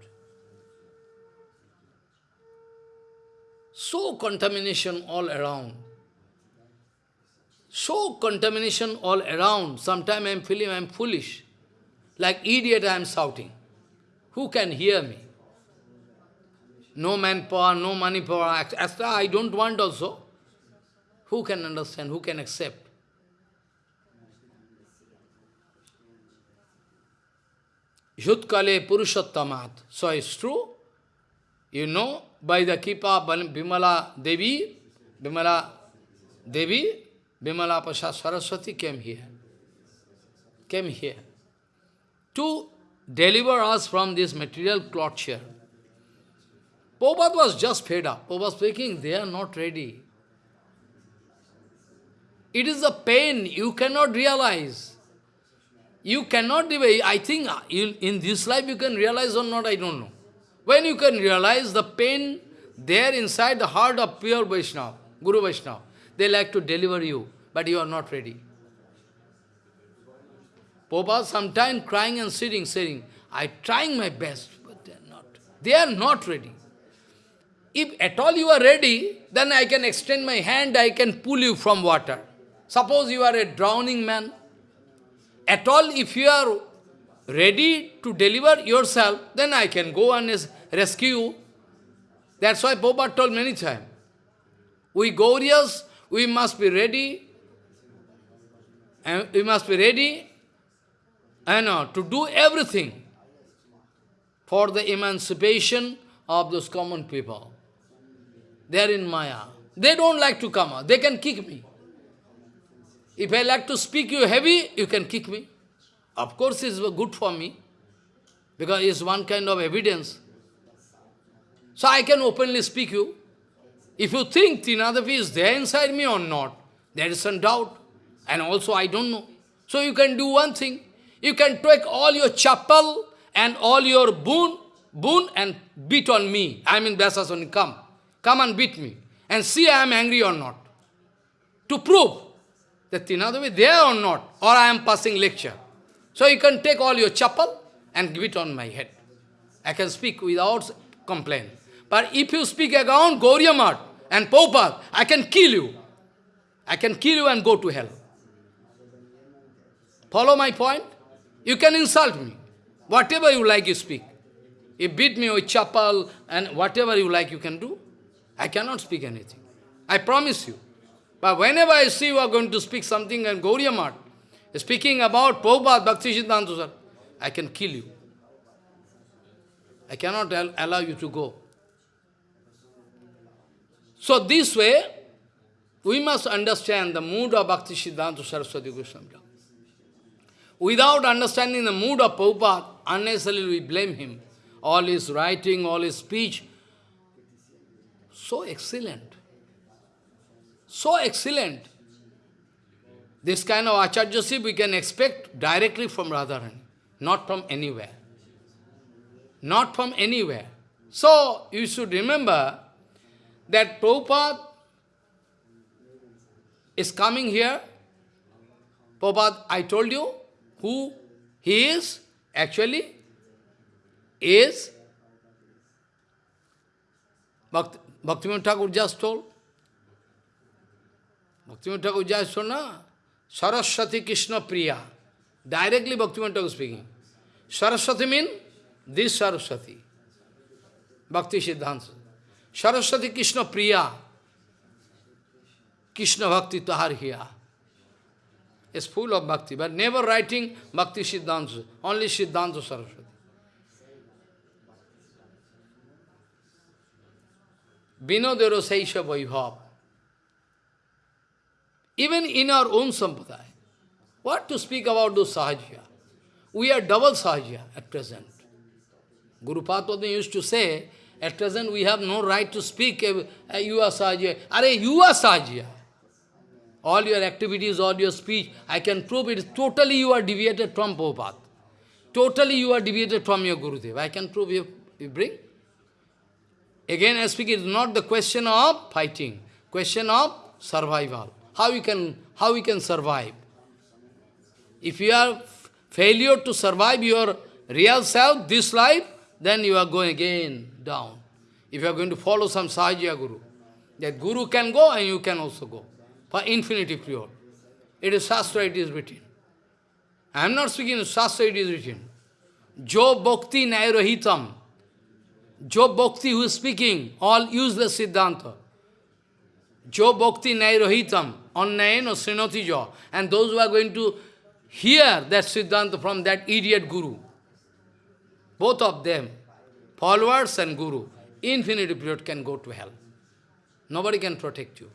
So contamination all around. So contamination all around. Sometimes I am feeling I am foolish. Like idiot I am shouting. Who can hear me? No manpower, no money power. Extra I don't want also. Who can understand? Who can accept? Yutkale Purushottamat. So it's true. You know, by the Kipa Bimala Devi, Bimala Devi, Bimala Pasha Saraswati came here. Came here. To deliver us from this material torture. Prabhupada was just fed up. Prabhupada speaking, they are not ready. It is a pain you cannot realize. You cannot, I think uh, in this life you can realize or not, I don't know. When you can realize the pain there inside the heart of pure Vaishnava, Guru Vaishnava, they like to deliver you, but you are not ready. Prabhupada sometimes crying and sitting, saying, I trying my best, but they are not. They are not ready. If at all you are ready, then I can extend my hand, I can pull you from water. Suppose you are a drowning man, at all, if you are ready to deliver yourself, then I can go and rescue. That's why Boba told many times. We Gaurias, we must be ready, and we must be ready and, to do everything for the emancipation of those common people. They are in Maya. They don't like to come out. They can kick me. If I like to speak you heavy, you can kick me. Of course, it's good for me, because it's one kind of evidence. So I can openly speak you. If you think Tinadapi is there inside me or not, there is some doubt. And also I don't know. So you can do one thing. You can take all your chapel and all your boon, boon and beat on me. I mean Vyasasani, come. Come and beat me. And see I am angry or not. To prove that Tinadavi there or not, or I am passing lecture. So you can take all your chapel and give it on my head. I can speak without complaint. But if you speak against Gauriamat and Prabhupada, I can kill you. I can kill you and go to hell. Follow my point? You can insult me. Whatever you like, you speak. You beat me with chapel and whatever you like, you can do. I cannot speak anything. I promise you. But whenever I see you are going to speak something and Gauriya speaking about Prabhupada, Bhakti Siddhanta I can kill you. I cannot allow you to go. So this way, we must understand the mood of Bhakti Siddhanta Saraswati Goswami. Without understanding the mood of Prabhupada, unnecessarily we blame him. All his writing, all his speech, so excellent so excellent. This kind of acharyaship we can expect directly from Radharani, not from anywhere. Not from anywhere. So, you should remember that Prabhupada is coming here. Prabhupada, I told you who he is, actually, is Bhakti, Bhaktivinoda Thakur just told. Bhaktivinoda Thakur just so Saraswati Krishna Priya. Directly Bhaktivinoda Thakur speaking. Saraswati means this Saraswati. Bhakti Siddhanta. Saraswati Krishna Priya. Krishna Bhakti Tahar here. Is full of bhakti, but never writing Bhakti Siddhanta, only Siddhanta Saraswati. Vinodero Seisha Vaibhav. Even in our own sampradaya. What to speak about those sahajya? We are double sahajya at present. Guru Padma used to say, at present we have no right to speak, you are sahajya. Are you are sahajya. All your activities, all your speech, I can prove it. Totally you are deviated from Prabhupada. Totally you are deviated from your Gurudev. I can prove you, you bring. Again I speak, it is not the question of fighting, question of survival how you can, how you can survive. If you are failure to survive your real self, this life, then you are going again down. If you are going to follow some Sahajya Guru. That Guru can go and you can also go. For infinity period. It is Shastra, it is written. I am not speaking Shastra, it is written. Jo Bhakti Nairohitam. Jo Bhakti who is speaking, all useless Siddhanta. Jo Bhakti Nairohitam. Annayeno Srinati Jo. And those who are going to hear that Siddhanta from that idiot Guru. Both of them, followers and Guru, infinity period can go to hell. Nobody can protect you.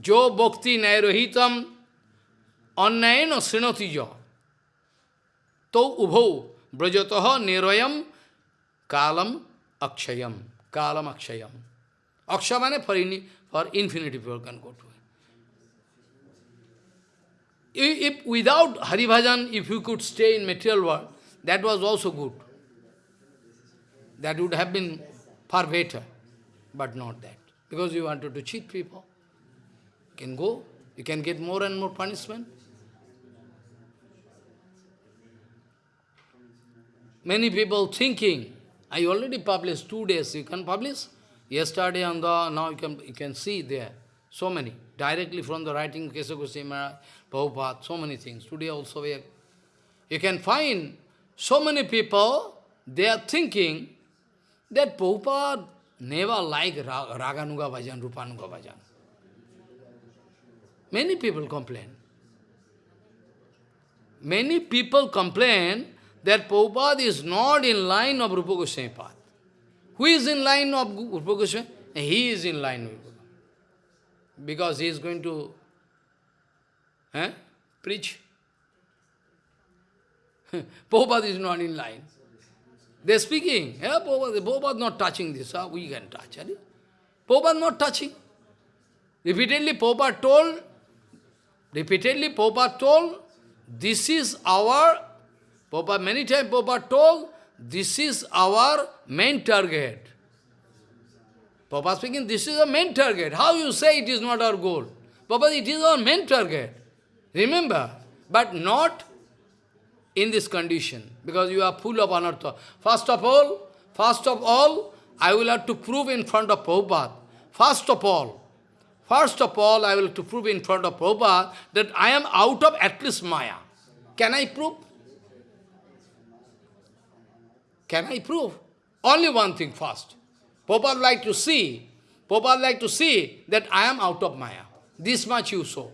Jo bhakti nairohitam srinati jo. To ubho brajataha niroyam kalam akshayam. Kalam akshayam. Aksha in, infinity people can go to it. If without Hari Bhajan, if you could stay in material world, that was also good. That would have been far better, but not that. Because you wanted to cheat people. You can go, you can get more and more punishment. Many people thinking, I already published two days, you can publish? Yesterday and the, now you can, you can see there, so many, directly from the writing Kesa Goswami Prabhupada, so many things. Today also we you can find so many people, they are thinking that Prabhupada never liked Raganuga Bhajan, Rupanuga Bhajan. Many people complain. Many people complain that Prabhupada is not in line of Rupa Goswami. Who is in line of Rupa Goswami? He is in line with Rupa. Because he is going to eh, preach. Prabhupada is not in line. They are speaking, yeah, Prabhupada, Prabhupada not touching this, ah, we can touch. Right? Prabhupada not touching. Repeatedly Prabhupada told Repeatedly, Prabhupada told, this is our, Prabhupada many times Prabhupada told, this is our main target. Prabhupada speaking, this is the main target. How you say it is not our goal? Prabhupada, it is our main target. Remember, but not in this condition, because you are full of anartha. First of all, first of all, I will have to prove in front of Prabhupada. First of all, First of all, I will have to prove in front of Prabhupada that I am out of at least Maya. Can I prove? Can I prove? Only one thing first. Prabhupada like to see, Prabhupada like to see that I am out of Maya. This much you saw.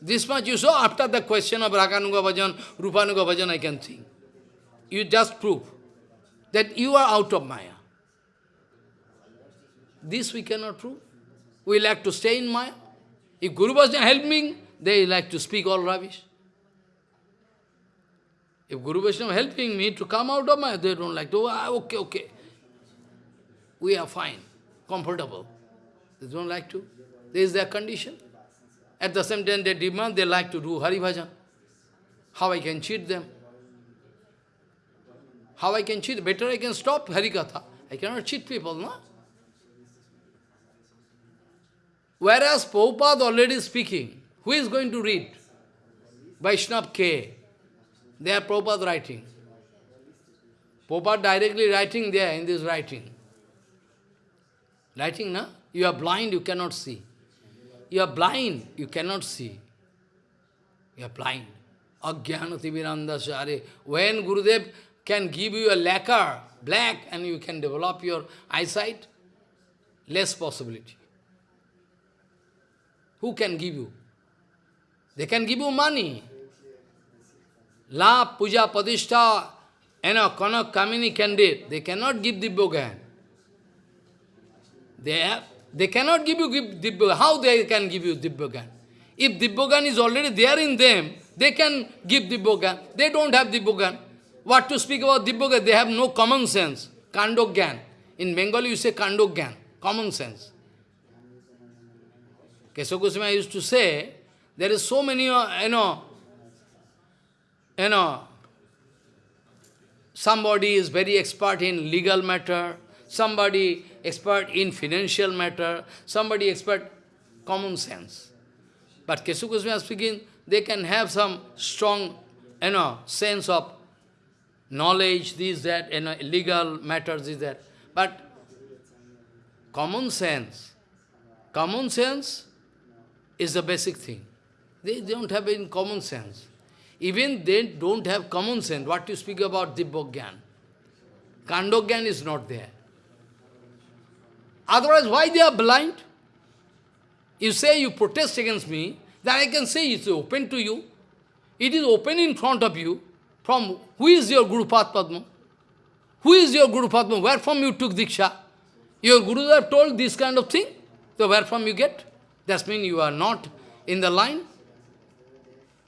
This much you saw after the question of Raganuga Bhajan, Rupanuga Bhajan, I can think. You just prove that you are out of Maya. This we cannot prove. We like to stay in Maya. If Guru was helping, they like to speak all rubbish. If Guru Vaishnava helping me to come out of my, they don't like to, ah, okay, okay. We are fine, comfortable. They don't like to. This is their condition. At the same time, they demand, they like to do Hari Bhajan. How I can cheat them? How I can cheat? Better I can stop Hari Katha. I cannot cheat people, no? Whereas Prabhupada already speaking, who is going to read? Vaishnav K. They are Prabhupada writing. Prabhupada directly writing there in this writing. Writing, na? You are blind, you cannot see. You are blind, you cannot see. You are blind. Ajnanati Virandasya. When Gurudev can give you a lacquer, black, and you can develop your eyesight, less possibility. Who can give you? They can give you money. La, puja, padishta, you know, kanak, kamini candidate. They cannot give Dibbogan. They have, they cannot give you Dibbogan. How they can give you Dibbogan? If Dibbogan is already there in them, they can give Dibbogan. They don't have Dibbogan. What to speak about Dibbogan? They have no common sense. Kandogyan. In Bengali you say Kandogyan. Common sense. Kesava Goswami used to say, there is so many, uh, you know, you know, somebody is very expert in legal matter, somebody expert in financial matter, somebody expert common sense. But Kesava Goswami speaking, they can have some strong, you know, sense of knowledge, this, that, you know, legal matters, this, that. But common sense. Common sense is the basic thing. They don't have any common sense. Even they don't have common sense. What you speak about Dibbogyan. Kandogyan is not there. Otherwise, why they are blind? You say you protest against me, then I can say it's open to you. It is open in front of you. From who is your Guru Padma? Who is your Guru Padma? Where from you took Diksha? Your Gurus have told this kind of thing. So where from you get? That means you are not in the line.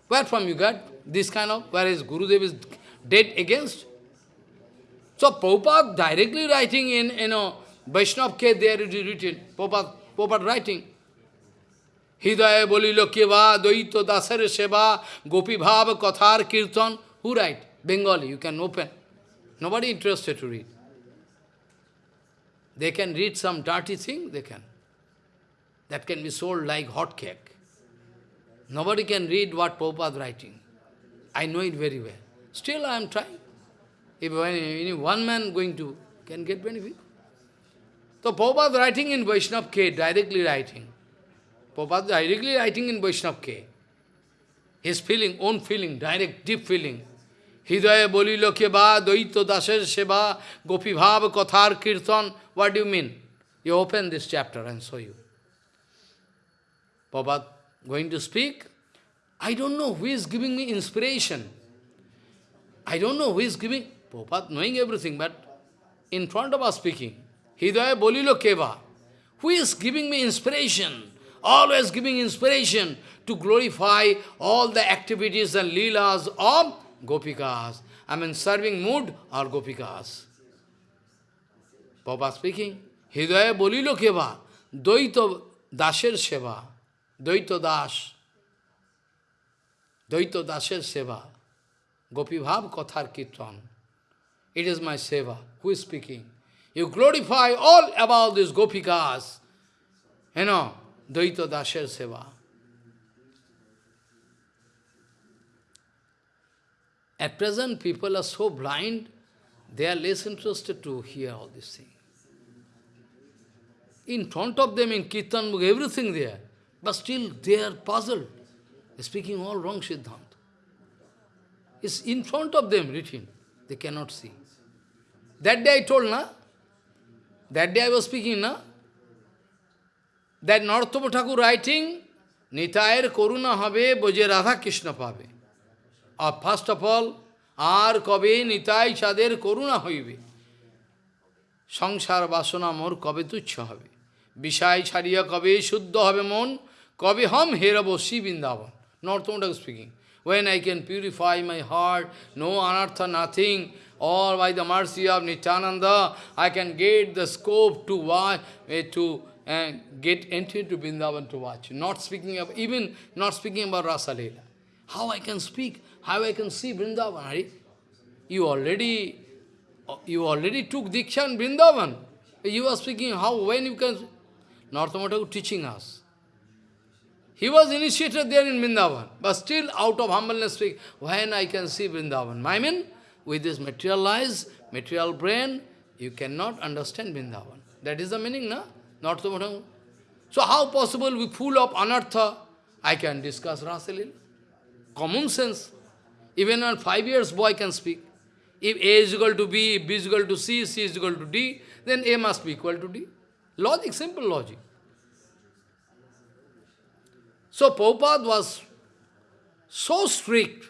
Where from you get this kind of, whereas Gurudev is dead against? So Prabhupada directly writing in, you know, Vaishnav K, there it is written, Prabhupada, Prabhupada writing. Hidaya bolilo keva, doito dasar seva, gopi bhav, kathar, kirtan. Who write? Bengali, you can open. Nobody interested to read. They can read some dirty thing, they can. That can be sold like hot cake. Nobody can read what Prabhupada writing. I know it very well. Still I am trying. If any one man going to, can get benefit. So Prabhupada writing in Vaishnav K, directly writing. Prabhupada directly writing in Vaishnav K. His feeling, own feeling, direct, deep feeling. Hidaya bolilo keba, doito dasher seba, gopi bhav, kathar, kirtan. What do you mean? You open this chapter and show you. Prabhupada going to speak. I don't know who is giving me inspiration. I don't know who is giving. Prabhupada knowing everything, but in front of us speaking. Hidaya bolilo keva. Who is giving me inspiration? Always giving inspiration to glorify all the activities and leelas of gopikas. I mean serving mood or gopikas. Papa speaking, Hidaya bolilo keva, doito dasher seva, doito das, doito dasher seva, gopi bhav kathar kirtan. It is my seva. Who is speaking? You glorify all about these gopikas. You know, Dvaita Dasher Seva. At present, people are so blind, they are less interested to hear all these things. In front of them, in Kirtan everything there, but still they are puzzled. Speaking all wrong Siddhanta. It's in front of them written. They cannot see. That day I told, na? That day I was speaking, na? That Narottama Thakur writing, Nitayar Koruna Habe Boje Radha Krishna Pabe. Or first of all, আর কবে নিতাই চাঁদের করুণা হইবে সংসার বাসনা মোর কবে তুচ্ছ হবে বিষয় কবে শুদ্ধ হবে মন কবে হম হেরব Shri Vrindavan Not Tondak speaking. When I can purify my heart, no anartha, nothing, or by the mercy of Nityananda, I can get the scope to watch, eh, uh, to uh, get entry to Vrindavan to watch. Not speaking of, even not speaking about Rasa Leela. How I can speak, how I can see Vrindavan, Hari? You already, you already took Diksha in Vrindavan. You are speaking how, when you can... Narottama Thakur teaching us. He was initiated there in Vrindavan, but still out of humbleness speak, when I can see Vrindavan? I mean, with this material eyes, material brain, you cannot understand Vrindavan. That is the meaning, no? Narthamata. So how possible we full of anartha, I can discuss Rasalil? Common sense. Even a five years boy can speak. If A is equal to B, B is equal to C, C is equal to D, then A must be equal to D. Logic, simple logic. So Prabhupada was so strict.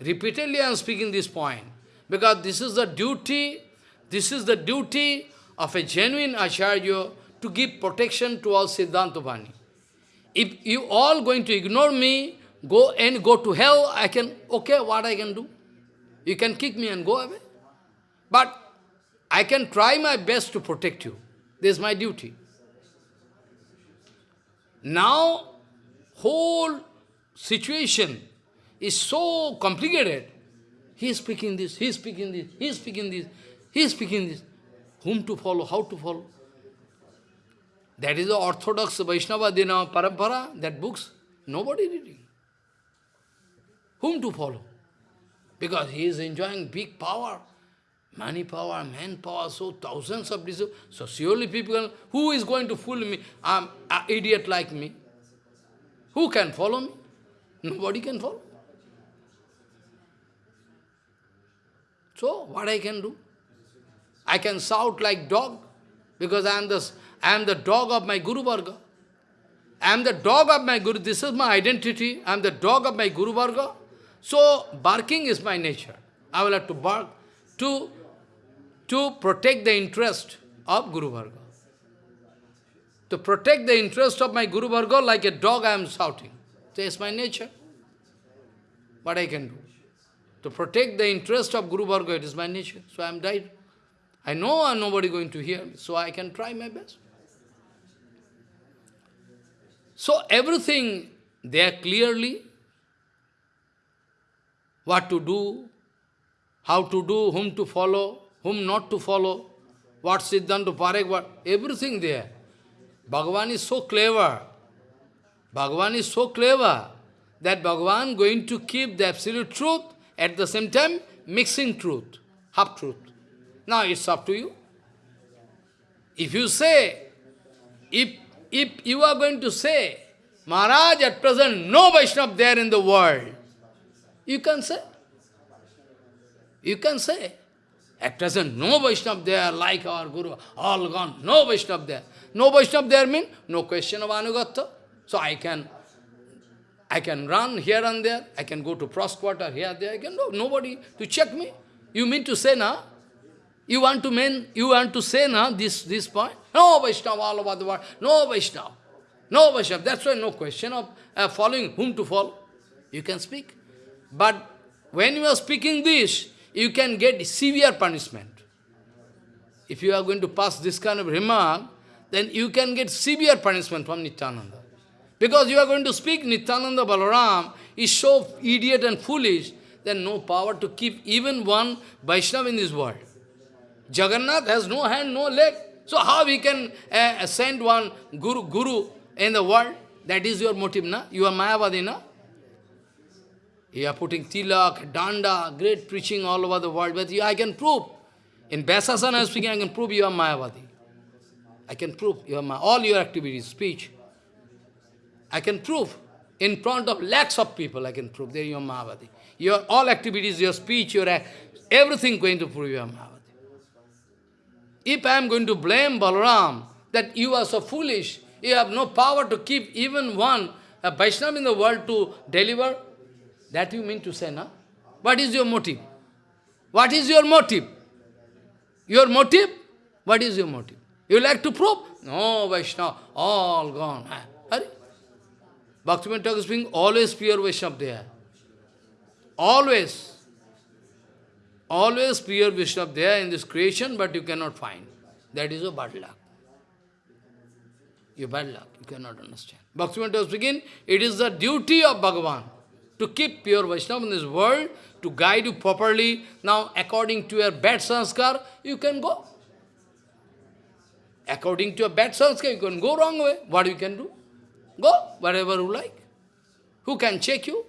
Repeatedly I am speaking this point. Because this is the duty, this is the duty of a genuine Acharya to give protection to all Siddhanta Bhani. If you all going to ignore me, go and go to hell, I can, okay, what I can do? You can kick me and go away. But I can try my best to protect you. This is my duty. Now, whole situation is so complicated. He is speaking this, he is speaking this, he is speaking this, he is speaking this. Whom to follow, how to follow? That is the orthodox Vaishnava Dina Parampara, that books, nobody reading. Whom to follow? Because he is enjoying big power, money power, manpower, so thousands of disciples. So surely people, who is going to fool me? I'm an idiot like me. Who can follow me? Nobody can follow. So, what I can do? I can shout like dog, because I am the, I am the dog of my Guru Varga. I am the dog of my Guru, this is my identity, I am the dog of my Guru Varga. So, barking is my nature. I will have to bark to, to protect the interest of Guru Varga. To protect the interest of my Guru Varga, like a dog I am shouting. That is my nature. What I can do? To protect the interest of Guru Varga, it is my nature. So I am died. I know I am nobody going to hear me, so I can try my best. So everything there clearly, what to do, how to do, whom to follow, whom not to follow, what Siddhanta Parekh, what, everything there. Bhagavan is so clever. Bhagavan is so clever that Bhagavan going to keep the absolute truth, at the same time mixing truth, half-truth. Now it's up to you. If you say, if, if you are going to say, Maharaj, at present no Vaishnava there in the world, you can say. You can say. At present no Vaishnava there like our Guru, all gone, no Vaishnava there. No Vaishnava there means no question of Anugatya. So I can I can run here and there, I can go to cross quarter here, there, I can go, nobody to check me. You mean to say now? You want to mean, you want to say now this, this point? No Vaishnava all over the world, no Vaishnava. No Vaishnava, that's why no question of uh, following whom to follow. You can speak. But when you are speaking this, you can get severe punishment. If you are going to pass this kind of remark, then you can get severe punishment from Nityananda. Because you are going to speak Nityananda Balaram is so idiot and foolish, then no power to keep even one Vaishnava in this world. Jagannath has no hand, no leg. So how we can uh, send one guru, guru in the world? That is your motive, na? You are Mayavadi, na? You are putting tilak, danda, great preaching all over the world, but you, I can prove. In Vyasasana I am speaking, I can prove you are Mayavadi. I can prove you are my, all your activities, speech. I can prove. In front of lakhs of people, I can prove there you are Mayavadi. Your all activities, your speech, your everything going to prove you are Mayavadi. If I am going to blame Balaram that you are so foolish, you have no power to keep even one a Vaishnava in the world to deliver, that you mean to say, no? What is your motive? What is your motive? Your motive? What is your motive? You like to prove? No, Vaishnava, all gone. Hurry. Bhaktivinoda Thakur speaking, always pure Vaishnava there. Always. Always pure Vaishnava there in this creation, but you cannot find. That is a bad luck. Your bad luck, you cannot understand. Bhaktivinoda Thakur speaking, it is the duty of Bhagavan to keep pure Vaishnava in this world, to guide you properly. Now, according to your bad sanskar, you can go. According to your bad sanskar, you can go wrong way. What you can do? Go wherever you like. Who can check you?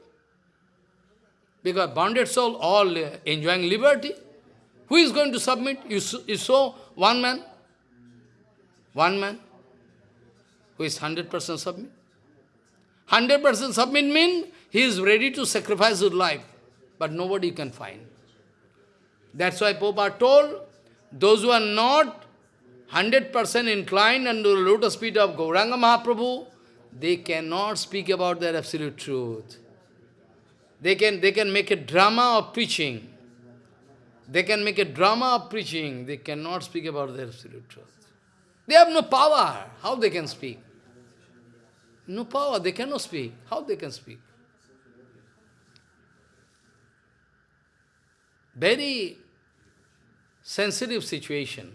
Because bonded soul all uh, enjoying liberty. Who is going to submit? You, you saw one man, one man, who is 100% submit. 100% submit means he is ready to sacrifice his life, but nobody can find. That's why Prabhupada told, those who are not 100% inclined under the lotus feet of Gauranga Mahaprabhu, they cannot speak about their absolute truth. They can, they can make a drama of preaching. They can make a drama of preaching. They cannot speak about their absolute truth. They have no power. How they can speak? No power. They cannot speak. How they can speak? Very sensitive situation.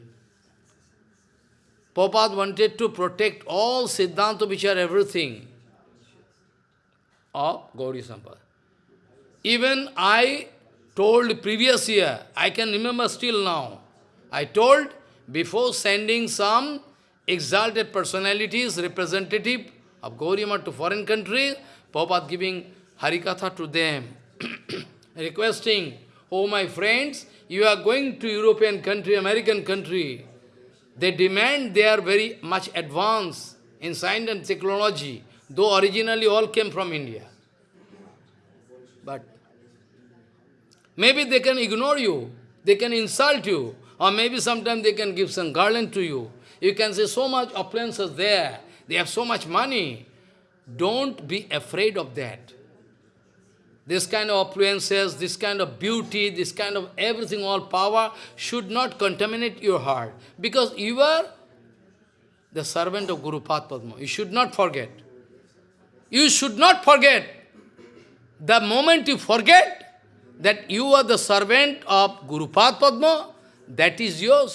Prabhupada wanted to protect all Siddhanta which are everything of Gauri Sampada. Even I told previous year, I can remember still now, I told before sending some exalted personalities, representative of Gauriyama to foreign countries, Prabhupada giving Harikatha to them, requesting, oh my friends, you are going to European country, American country, they demand they are very much advanced in science and technology, though originally all came from India. But maybe they can ignore you, they can insult you, or maybe sometimes they can give some garland to you. You can say so much appliances there, they have so much money. Don't be afraid of that. This kind of affluences, this kind of beauty, this kind of everything, all power should not contaminate your heart. Because you are the servant of Guru Padma. You should not forget. You should not forget. The moment you forget that you are the servant of Guru Padma, that is your,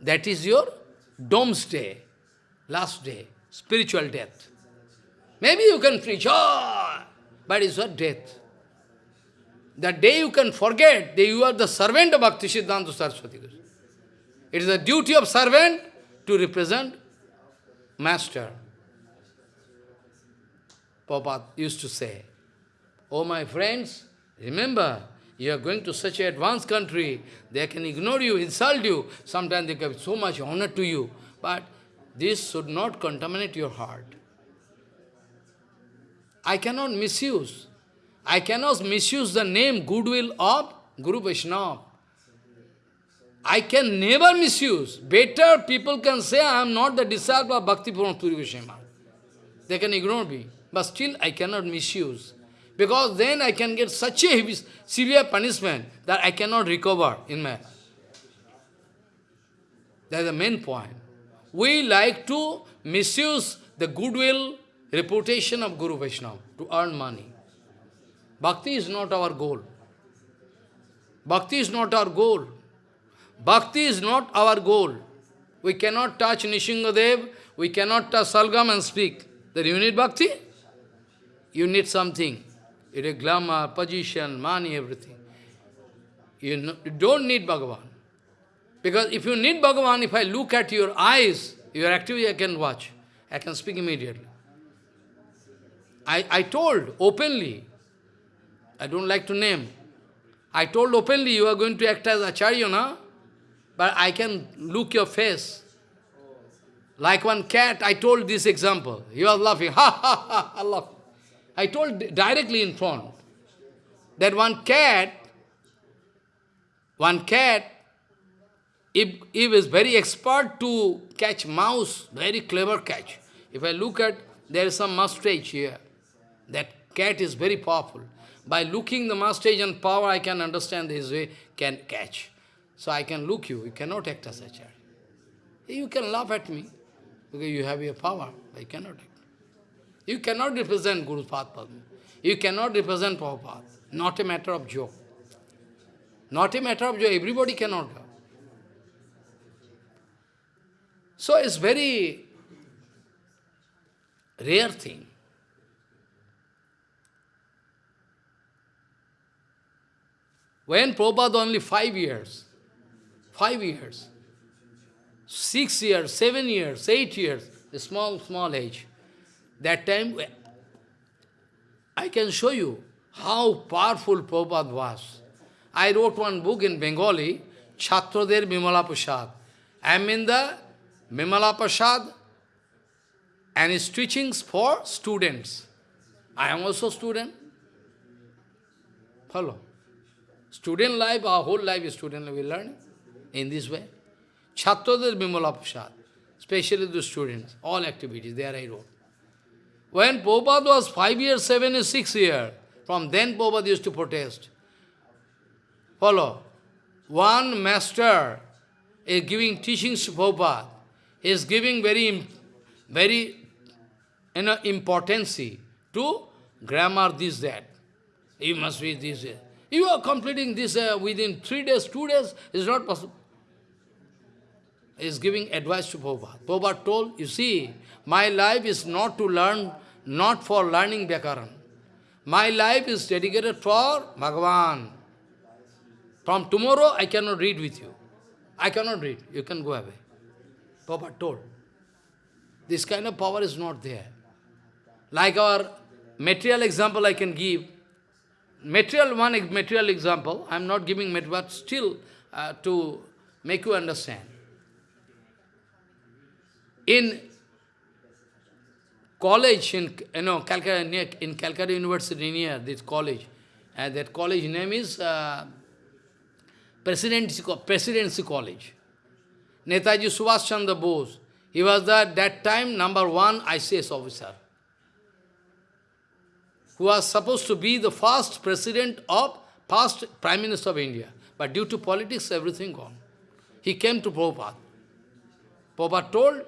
that is your doomsday, last day, spiritual death. Maybe you can preach, oh, but it's your death. The day you can forget that you are the servant of Bhakti Siddhanta Saraswati It is the duty of servant to represent master. Prabhupada used to say, Oh my friends, remember, you are going to such an advanced country, they can ignore you, insult you, sometimes they give so much honor to you, but this should not contaminate your heart. I cannot misuse. I cannot misuse the name goodwill of Guru Vaishnava. I can never misuse. Better people can say I am not the disciple of Bhakti Turi Goswami. They can ignore me. But still I cannot misuse. Because then I can get such a severe punishment that I cannot recover in my That's the main point. We like to misuse the goodwill, reputation of Guru Vaishnava to earn money. Bhakti is not our goal. Bhakti is not our goal. Bhakti is not our goal. We cannot touch Nrisinghadev, we cannot touch Salagram and speak. Then you need bhakti? You need something. You need glamour, position, money, everything. You, you don't need Bhagavan. Because if you need Bhagavan, if I look at your eyes, your activity I can watch. I can speak immediately. I, I told openly, I don't like to name. I told openly, you are going to act as Acharya, na? But I can look your face. Like one cat, I told this example. He was laughing, ha ha ha, I laugh. I told directly in front that one cat, one cat, if, if is very expert to catch mouse, very clever catch. If I look at, there is some mustache here. That cat is very powerful. By looking the mustache and power, I can understand this way, can catch. So I can look you, you cannot act as a child. You can laugh at me, because you have your power, you cannot act. You cannot represent Guru's path. You cannot represent Prabhupada. Not a matter of joke. Not a matter of joke, everybody cannot. So it's very rare thing. When Prabhupada only five years, five years, six years, seven years, eight years, a small, small age, that time, I can show you how powerful Prabhupada was. I wrote one book in Bengali, Chhatrader Bimala. I am in the Bimala and his teachings for students. I am also student. Follow. Student life, our whole life is student life, we learn in this way. Chhatradir Bimala especially the students, all activities, there I wrote. When Prabhupada was five years, seven years, six years, from then Prabhupada used to protest. Follow. One master is giving teachings to Prabhupada. He is giving very, very you know, importance to grammar, this, that. You must be this, that. You are completing this uh, within three days, two days, is not possible. He is giving advice to Prabhupada. Prabhupada told, you see, my life is not to learn, not for learning Vyakaran. My life is dedicated for Bhagavan. From tomorrow, I cannot read with you. I cannot read. You can go away. Prabhupada told. This kind of power is not there. Like our material example I can give, material, one material example, I am not giving material, but still uh, to make you understand. In college in you know Calcutta near, in Calcutta University near this college, and that college name is uh, Presidency, Presidency College. Netaji Subhash Chandra Bose. He was the, that time number one ICS officer who was supposed to be the first president of, first Prime Minister of India. But due to politics, everything gone. He came to Prabhupada. Prabhupada told,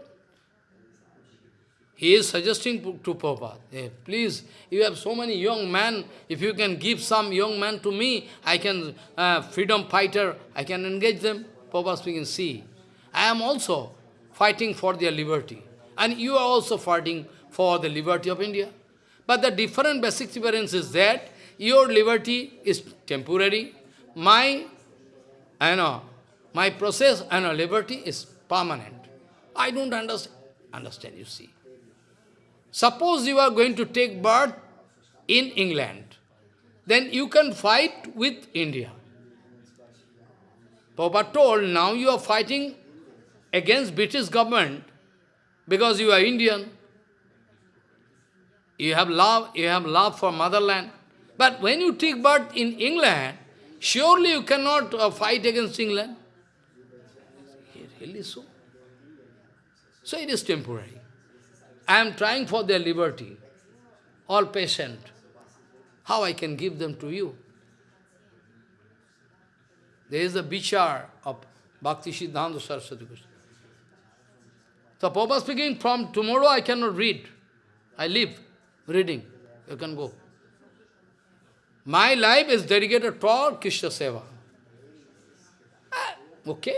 he is suggesting to Prabhupada, hey, please, you have so many young men, if you can give some young men to me, I can, uh, freedom fighter, I can engage them. Prabhupada speaking, see, I am also fighting for their liberty. And you are also fighting for the liberty of India. But the different basic difference is that your liberty is temporary, my, I know, my process and liberty is permanent. I don't understand, understand, you see. Suppose you are going to take birth in England, then you can fight with India. Papa told, now you are fighting against British government because you are Indian. You have love, you have love for motherland. But when you take birth in England, surely you cannot uh, fight against England. Really so? So it is temporary. I am trying for their liberty. All patient. How I can give them to you? There is a bichar of Bhakti Siddhanta Saraswati Krishna. So Papa speaking, from tomorrow I cannot read. I live reading. You can go. My life is dedicated for Krishna Seva. Ah, okay,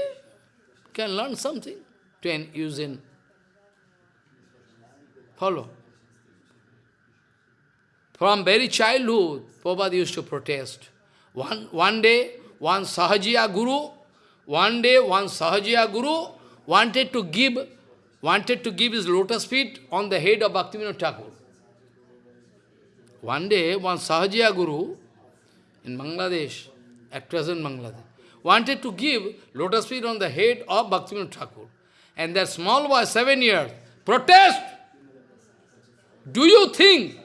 can learn something to use in. Follow. From very childhood, Prabhupada used to protest. One, one day, one Sahajiya Guru, one day one Sahajiya Guru wanted to give wanted to give his lotus feet on the head of Bhaktivinoda Thakur. One day, one Sahajiya Guru in Bangladesh, at present Bangladesh, wanted to give lotus feet on the head of Bhaktivinoda Thakur. And that small boy, seven years, protest! Do you think,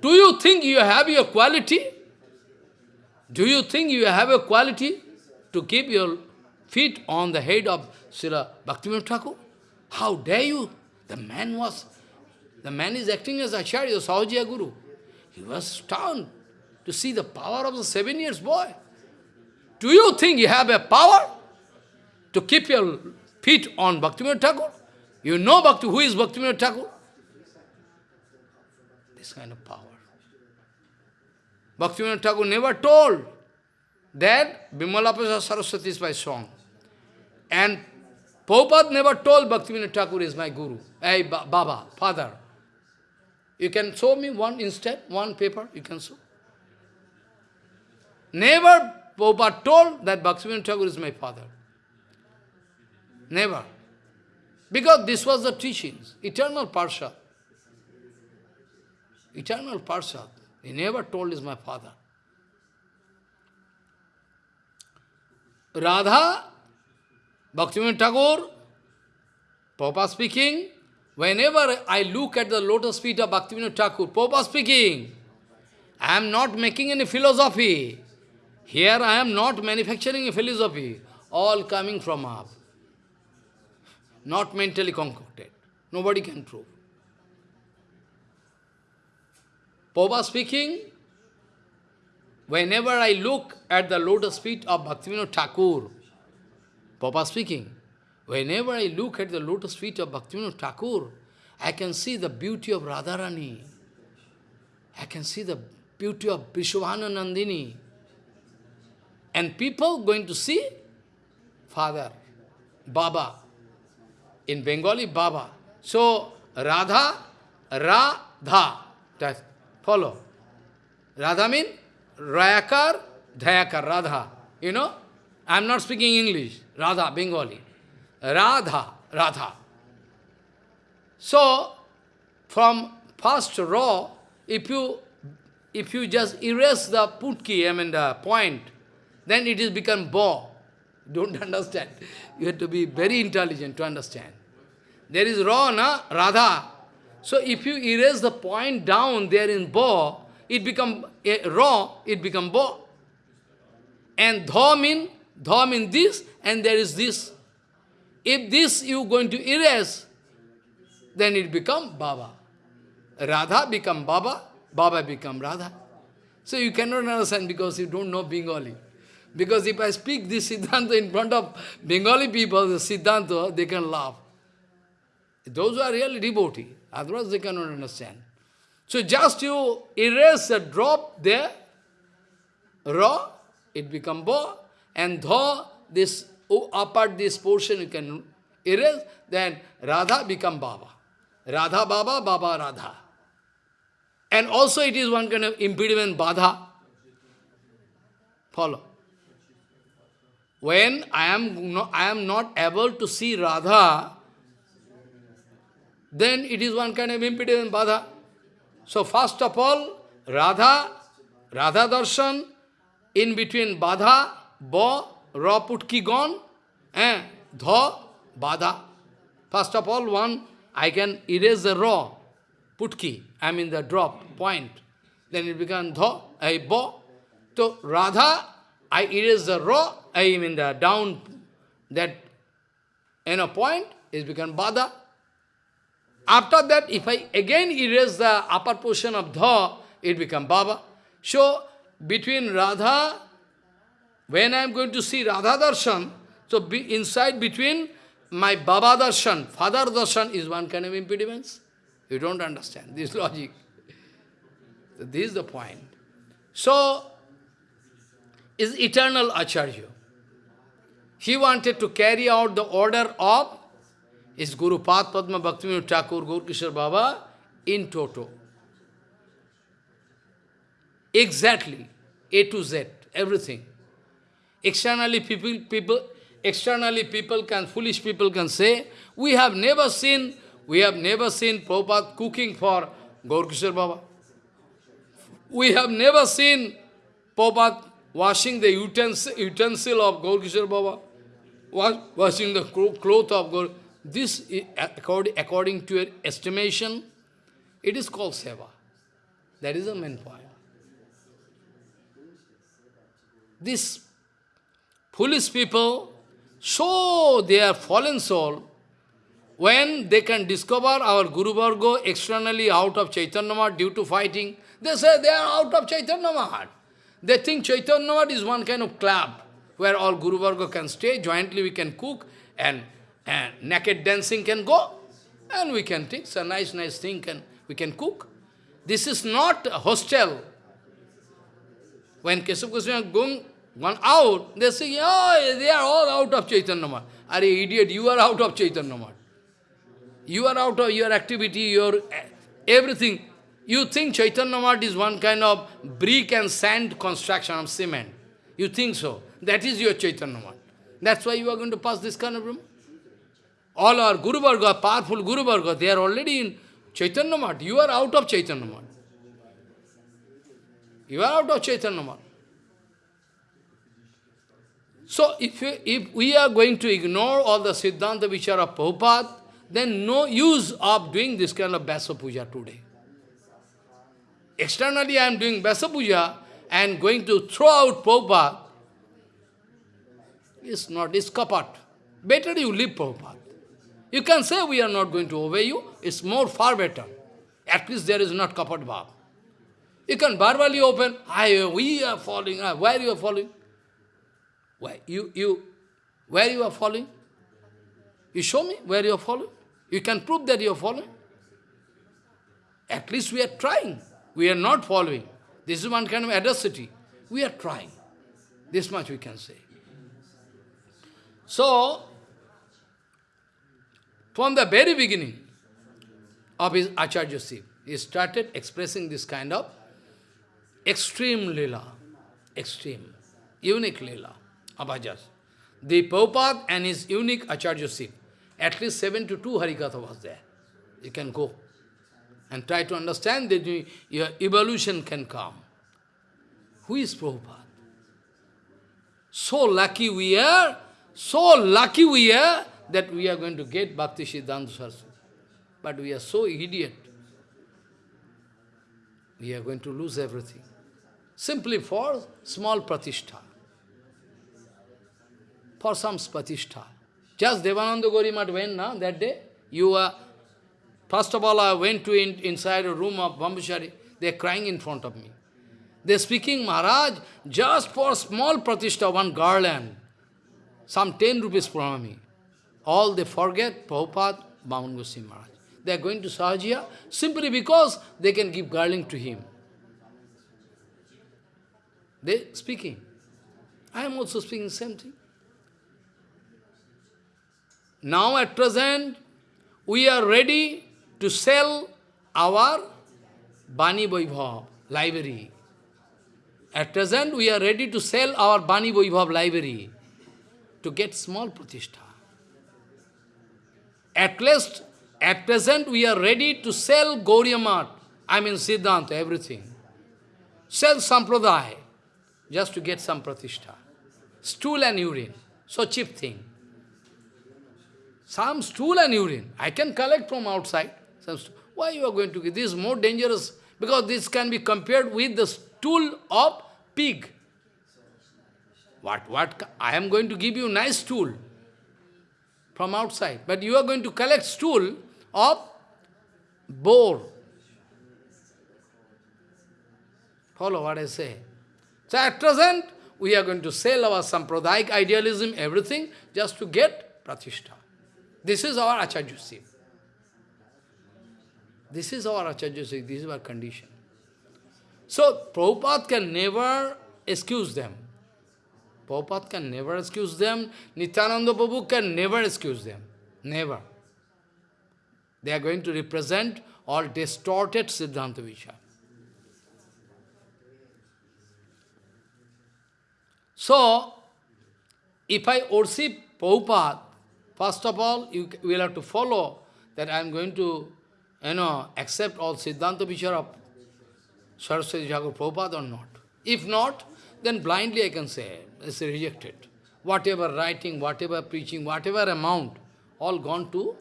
do you think you have your quality? Do you think you have a quality to keep your feet on the head of Srila Bhaktivinoda Thakur? How dare you? The man was, the man is acting as Acharya, Sahajiya Guru. He was stunned to see the power of the seven years boy. Do you think you have a power to keep your feet on Bhaktivinoda Thakur? You know Bhakti, who is Bhaktivinoda Thakur? This kind of power. Bhaktivinoda Thakur never told that Bimala Saraswati is my song. And Prabhupada never told Bhaktivinoda Thakur is my guru, hey, ba Baba, father. You can show me one instead, one paper, you can show. Never Prabhupada told that Bhaktivinoda Thakur is my father. Never. Because this was the teachings, eternal Parsha. Eternal Parsha. He never told is my father. Radha Bhaktivinoda Thakur, Papa speaking, whenever I look at the lotus feet of Bhaktivinoda Thakur, Papa speaking, I am not making any philosophy. Here I am not manufacturing a philosophy, all coming from up. Not mentally concocted. Nobody can prove. Papa speaking, whenever I look at the lotus feet of Bhaktivinoda Thakur, Papa speaking, whenever I look at the lotus feet of Bhaktivinoda Thakur, I can see the beauty of Radharani. I can see the beauty of Vrishabhanu Nandini. And people going to see Father, Baba. In Bengali, Baba. So, Radha, Radha. That follow. Radha means Rayakar, Dhayakar, Radha. You know? I am not speaking English. Radha, Bengali. Radha, Radha. So, from first raw, if you if you just erase the putki, I mean the point, then it is become bo. Don't understand. You have to be very intelligent to understand. There is raw, na? Radha. So if you erase the point down there in bo, it become uh, raw, it become bo. And dha mean, dha mean this, and there is this. If this you going to erase, then it become Baba. Radha become Baba, Baba become Radha. So you cannot understand because you don't know Bengali. Because if I speak this Siddhanta in front of Bengali people, the Siddhanta, they can laugh. Those who are really devotee, otherwise they cannot understand. So just you erase a drop there, raw, it become bo, and tho, this apart this portion you can erase, then Radha become Baba. Radha Baba, Baba Radha. And also it is one kind of impediment, Badha. Follow. When I am, no, I am not able to see Radha, then it is one kind of impediment, Badha. So first of all, Radha, Radha Darshan, in between Badha, Ba, Ra Putki gone, eh, Dha, Badha. First of all, one, I can erase the raw Putki, I mean the drop, point. Then it becomes Dha, I Ba. So Radha, I erase the raw, I mean the down, that, in a point, it becomes Bada. After that, if I again erase the upper portion of Dha, it becomes Baba. So, between Radha, when I am going to see Radha Darshan, so be inside between my Baba Darshan, Father Darshan is one kind of impediments. You don't understand this logic. So this is the point. So, is eternal Acharya. He wanted to carry out the order of his Guru Pada Padma Bhaktivinoda Thakur Gaur Baba in toto. Exactly, A to Z, everything. Externally people, people, externally people can, foolish people can say, we have never seen, we have never seen Prabhupada cooking for Gaur Baba. We have never seen Prabhupada washing the utensil, utensil of Gaur Baba, washing the cloth of Gaur this, according according to your estimation, it is called seva. That is the main point. These foolish people, so they are fallen soul, when they can discover our Guru Varga externally out of Chaitanya Math due to fighting, they say they are out of Chaitanya Math. They think Chaitanya Math is one kind of club where all Guru Varga can stay, jointly we can cook and and naked dancing can go, and we can take some nice, nice thing, and we can cook. This is not a hostel. When Keshav Goswami going gone out, they say, oh, they are all out of Chaitanya Math. Are idiot, you are out of Chaitanya Math. You are out of your activity, your eh, everything. You think Chaitanya Math is one kind of brick and sand construction of cement. You think so. That is your Chaitanya Math. That's why you are going to pass this kind of room. All our Guru Varga, powerful Guru Varga, they are already in Chaitanya Math. You are out of Chaitanya Math. You are out of Chaitanya Math. So if we, if we are going to ignore all the Siddhanta which are of Prabhupada, then no use of doing this kind of Vyasa Puja today. Externally I am doing Vyasa Puja and going to throw out Prabhupada. It's not, it's kapat. Better you leave Prabhupada. You can say we are not going to obey you. It's more far better. At least there is not kapat bhav. You can verbally open, I, we are following, ah, where you are following? You, you, where you are following? You show me where you are following. You can prove that you are following. At least we are trying. We are not following. This is one kind of adversity. We are trying. This much we can say. So, from the very beginning of his Acharyaship, he started expressing this kind of extreme lila, extreme, unique lila of Ajas. The Prabhupada and his unique Acharyaship, at least seven to two Harikatha was there. You can go and try to understand that your evolution can come. Who is Prabhupada? So lucky we are So lucky we are that we are going to get Bhakti Siddhanta Saraswati. But we are so idiot. We are going to lose everything. Simply for small pratishtha. For some pratishtha. Just Devananda Gorimat went now that day. You were, first of all, I went to in, inside a room of Bambusari. They are crying in front of me. They are speaking, Maharaj, just for small pratishtha, one garland, some 10 rupees from me. All they forget, Prabhupada, Vaman Goswami Maharaj. They are going to Sahajiya simply because they can give garland to him. They speaking. I am also speaking same thing. Now at present, we are ready to sell our Bani Vaibhav library. At present, we are ready to sell our Bani Vaibhav library to get small pratishtha. At least, at present, we are ready to sell Gauriya I mean Siddhanta, everything. Sell Sampradaya, just to get some pratishtha. Stool and urine, so cheap thing. Some stool and urine, I can collect from outside. Why you are going to give? This is more dangerous, because this can be compared with the stool of pig. What, what, I am going to give you nice stool from outside, but you are going to collect stool of boar. Follow what I say. So at present, we are going to sell our sampradayik idealism, everything, just to get pratishtha. This is our acharyaship. This is our acharyaship, this is our condition. So, Prabhupada can never excuse them. Prabhupada can never excuse them. Nityananda Prabhu can never excuse them. Never. They are going to represent all distorted Siddhanta Vichar. So, if I worship Prabhupada, first of all, you will have to follow that I am going to, you know, accept all Siddhanta Vichar of Saraswati Thakur Prabhupada or not. If not, then blindly I can say, it's rejected. Whatever writing, whatever preaching, whatever amount, all gone to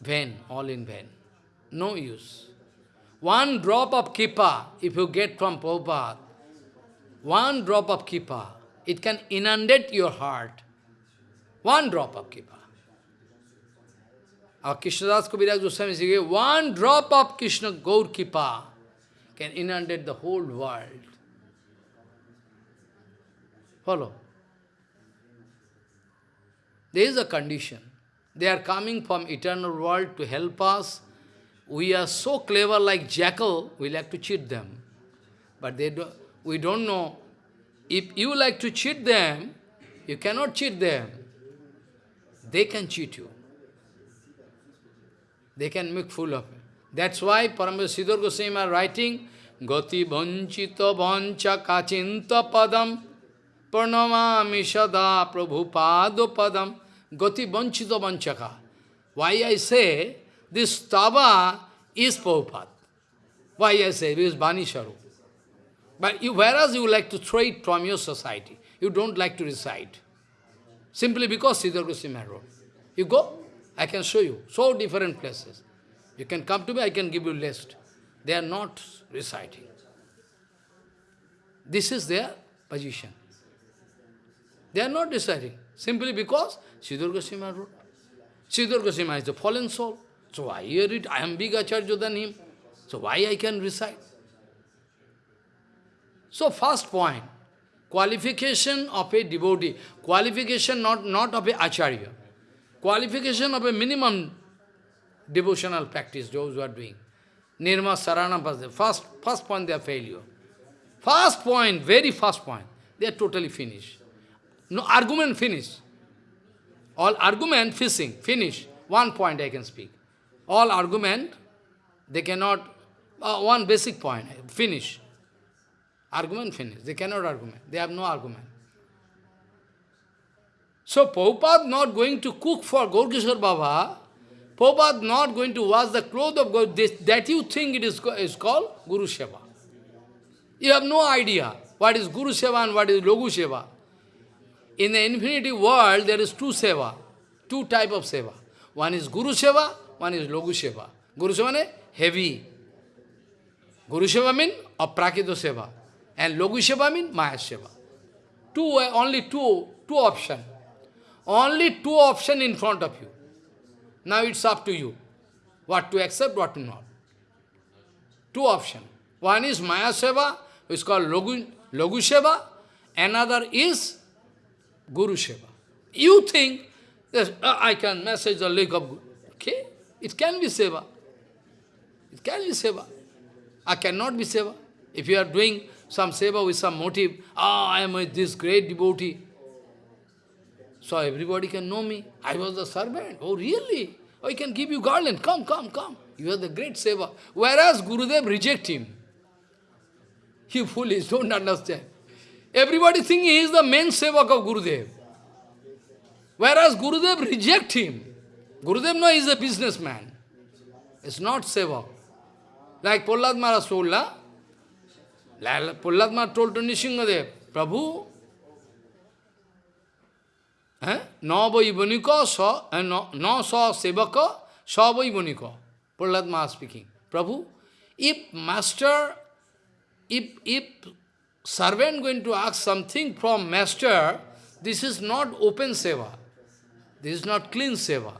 vain, all in vain. No use. One drop of kripa, if you get from Prabhupada, one drop of kripa, it can inundate your heart. One drop of kripa. Our Krishnadas Kaviraj Goswami says, one drop of Krishna Gaur Kripa can inundate the whole world. Follow. There is a condition. They are coming from eternal world to help us. We are so clever like jackal, we like to cheat them. But they do, we don't know. If you like to cheat them, you cannot cheat them. They can cheat you. They can make fool of it. That's why Parameswar Sridhar Goswami are writing, Gati vanchita vancha kachinta padam pranamami sada prabhupada padam Gati vanchita vanchaka. Why I say this tava is Prabhupada. Why I say this is Bani Sharu. But you, whereas you like to throw it from your society, you don't like to recite. Simply because Sridhar Goswami wrote. You go, I can show you. So different places. You can come to me, I can give you list. They are not reciting. This is their position. They are not reciting. Simply because Sridhar Goswami wrote. Sridhar Goswami is the fallen soul. So I hear it, I am bigger acharya than him. So why I can recite? So first point, qualification of a devotee, qualification not, not of a acharya. Qualification of a minimum devotional practice, those who are doing. Nirma Sarana first, first point they are failure. First point, very first point, they are totally finished. No argument finished. All argument fishing, finish. One point I can speak. All argument, they cannot, uh, one basic point, finish. Argument finished. They cannot argument. They have no argument. So Prabhupada not going to cook for Gaurkishore Baba, Prabhupada not going to wash the clothes of God, this, that you think it is, is called Guru Seva. You have no idea what is Guru Seva and what is Laghu Seva. In the infinity world, there is two seva, two type of seva. One is Guru Seva, one is Laghu Seva. Guru Seva means heavy. Guru Seva means Aprakrita Seva. And Laghu Seva means Maya Seva. Two, only two, two option. Only two option in front of you. Now it's up to you. What to accept, what to not. Two option. One is Maya Seva, which is called Laghu, Laghu Seva. Another is Guru Seva. You think, yes, uh, I can message the lake of Guru. Okay, it can be Seva. It can be Seva. I cannot be Seva. If you are doing some Seva with some motive, ah, I am with this great devotee, so everybody can know me. I was the servant. Oh, really? I can give you garland. Come, come, come. You are the great seva. Whereas Gurudev reject him. You foolish, don't understand. Everybody think he is the main sevak of Gurudev. Whereas Gurudev reject him. Gurudev no, he is a businessman. It's not seva. Like Prahlad Maharaj Pullatma told to Nrisinghadev, Prabhu, Navai Bonika sa, na sa sevaka, savai bonika. Pullatma speaking. Prabhu, if master, if, if servant going to ask something from master, this is not open seva. This is not clean seva.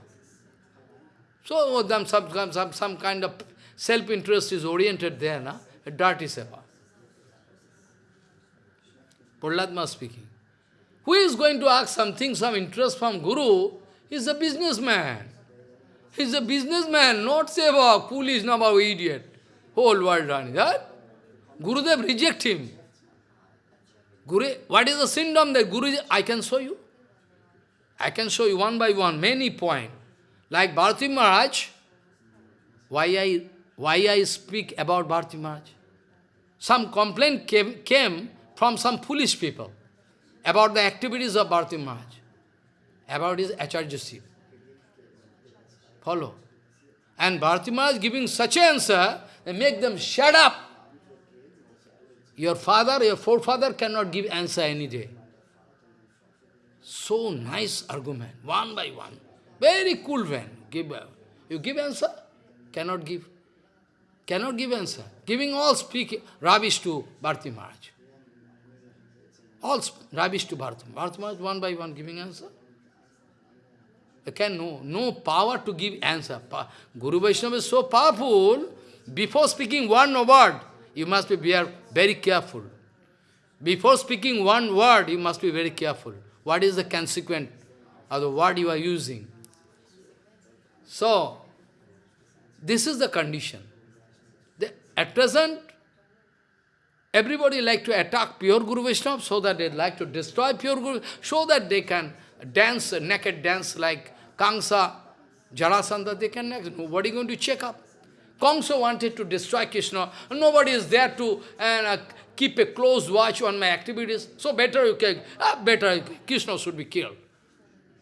So, oh, some, some, some kind of self-interest is oriented there, na? dirty seva. Prahlad speaking. Who is going to ask something, some interest from Guru, is a businessman. He's a businessman, not seva, foolish, number idiot. Whole world running. That? Gurudev reject him. Guru, what is the symptom that Guru, I can show you. I can show you one by one, many points. Like Bharati Maharaj, why I, why I speak about Bharati Maharaj? Some complaint came, came from some foolish people about the activities of Bharati Maharaj, about his Acharyaship. Follow. And Bharati Maharaj giving such answer, they make them shut up. Your father, your forefather cannot give answer any day. So nice argument, one by one. Very cool man. Give, uh, you give answer? Cannot give. Cannot give answer. Giving all speak rubbish to Bharati Maharaj. All rubbish to Bharata. Bharata Maharaj one by one giving answer. They can no, no power to give answer. Pa Guru Vaishnava is so powerful, before speaking one word, you must be very careful. Before speaking one word, you must be very careful. What is the consequence of the word you are using? So, this is the condition. The, at present, Everybody like to attack pure Guru Vaishnava so that they like to destroy pure Guru, so that they can dance, naked dance like Kamsa, Jarasandha, they can next. Nobody going to check up. Kamsa wanted to destroy Krishna. Nobody is there to uh, keep a close watch on my activities. So better you can, uh, better Krishna should be killed.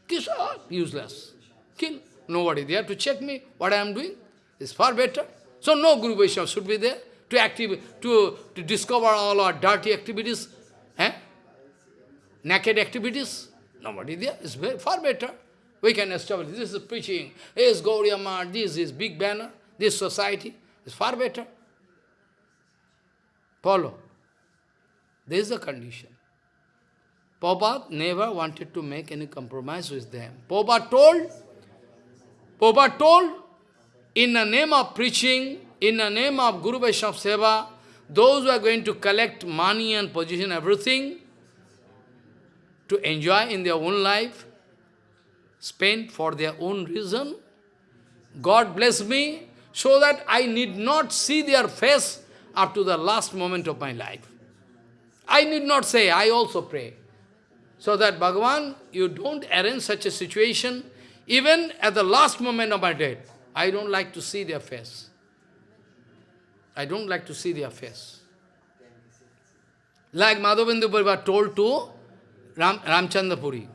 Krishna, uh, useless. Kill. Nobody there to check me, what I am doing. is far better. So no Guru Vaishnava should be there to, active, to, to discover all our dirty activities, eh? naked activities. Nobody there. It's very, far better. We can establish, this is preaching, this is Gauriya this is big banner, this society is far better. Follow. This is the condition. Prabhupada never wanted to make any compromise with them. Prabhupada told, Prabhupada told, in the name of preaching, in the name of Guru Vaishnava Seva, those who are going to collect money and position, everything, to enjoy in their own life, spend for their own reason, God bless me, so that I need not see their face up to the last moment of my life. I need not say, I also pray. So that Bhagavan, you don't arrange such a situation, even at the last moment of my death, I don't like to see their face. I don't like to see their face. Like Madhavendra Parivar told to Ram, Ramchandra Puri,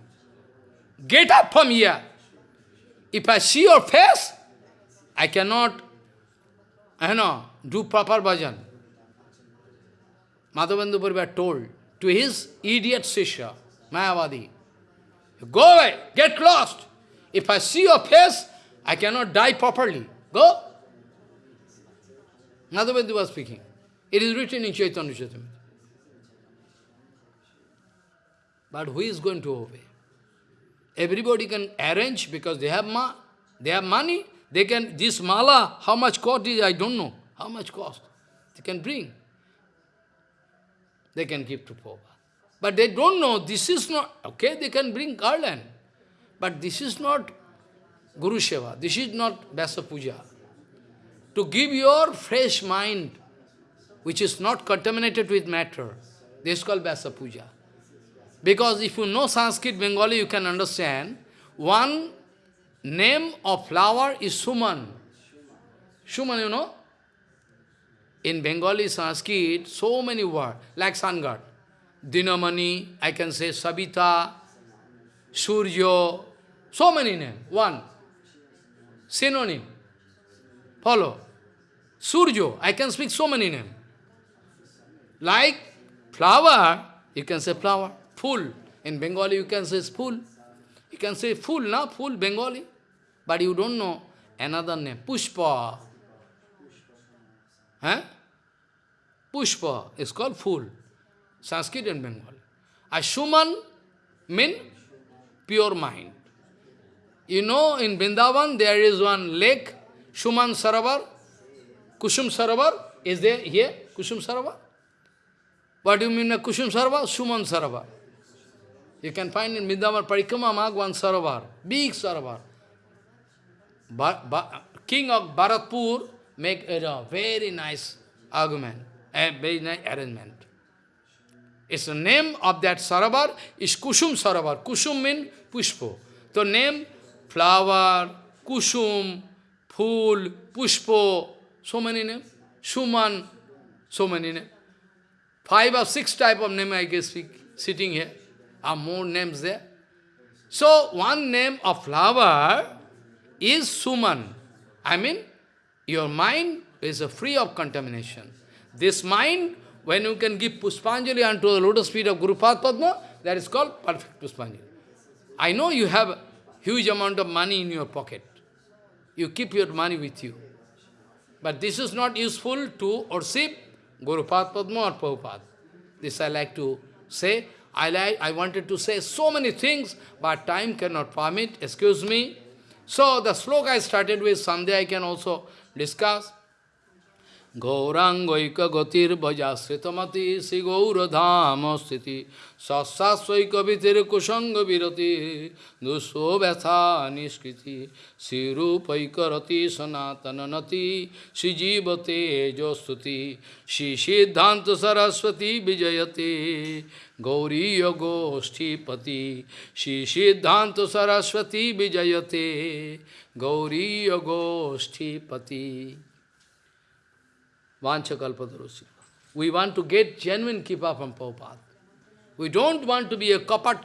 get up from here. If I see your face, I cannot, I know, do proper bhajan. Madhavendra Parivar told to his idiot Sisha, Mayavadi, Go away, get lost. If I see your face, I cannot die properly. Go. Madhavendra was speaking. It is written in Chaitanya Charitamrita. But who is going to obey? Everybody can arrange because they have ma they have money. They can this mala, how much cost is I don't know. How much cost? They can bring. They can give to Prabhupada. But they don't know this is not okay, they can bring garland. But this is not Guru Seva. This is not Vyasa Puja. To give your fresh mind, which is not contaminated with matter, this is called Vyasa Puja. Because if you know Sanskrit, Bengali, you can understand, one name of flower is Suman. Suman, you know? In Bengali, Sanskrit, so many words, like Sangad. Dinamani, I can say Sabita, Suryo, so many names. One. Synonym. Follow. Surjo, I can speak so many names. Like flower, you can say flower. Full. In Bengali, you can say full. You can say full, na? Full Bengali. But you don't know another name. Pushpa. Huh? Pushpa is called full. Sanskrit and Bengali. Ashuman mean pure mind. You know, in Vrindavan, there is one lake, Shuman Saravar. Kusum Sarovar is there here, Kusum Sarovar. What do you mean Kusum Sarovar? Shuman Saravar. You can find in Vrindavan Parikrama Magwan Saravar, big Saravar. King of Bharatpur make a very nice argument, a very nice arrangement. It's the name of that Saravar is Kusum Sarovar. Kusum means Pushpo. The name flower, kusum, fool, pushpo, so many names, suman, so many names. Five or six type of name I guess we sitting here. Are more names there. So one name of flower is suman. I mean, your mind is free of contamination. This mind, when you can give Puspanjali unto the lotus feet of Guru Padma, that is called perfect Puspanjali. I know you have huge amount of money in your pocket. You keep your money with you. But this is not useful to worship Guru Padma or Prabhupada. This I like to say. I, like, I wanted to say so many things, but time cannot permit. Excuse me. So the sloka I started with, someday I can also discuss. Gaurangoika gotir bhajasritamati si gaurodhama sthiti sasasvaika vitir kushanga virati duso vyatha niskriti si rupaikarati sanatananati si jivate jostuti si siddhanta saraswati vijayate gauriya goshtipati si siddhanta saraswati vijayate gauriya goshtipati Vancha We want to get genuine kripa from Prabhupada. We don't want to be a kapat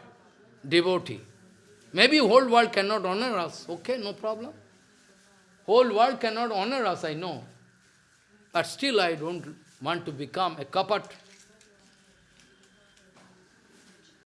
devotee. Maybe whole world cannot honor us. Okay, no problem. Whole world cannot honor us, I know. But still I don't want to become a kapat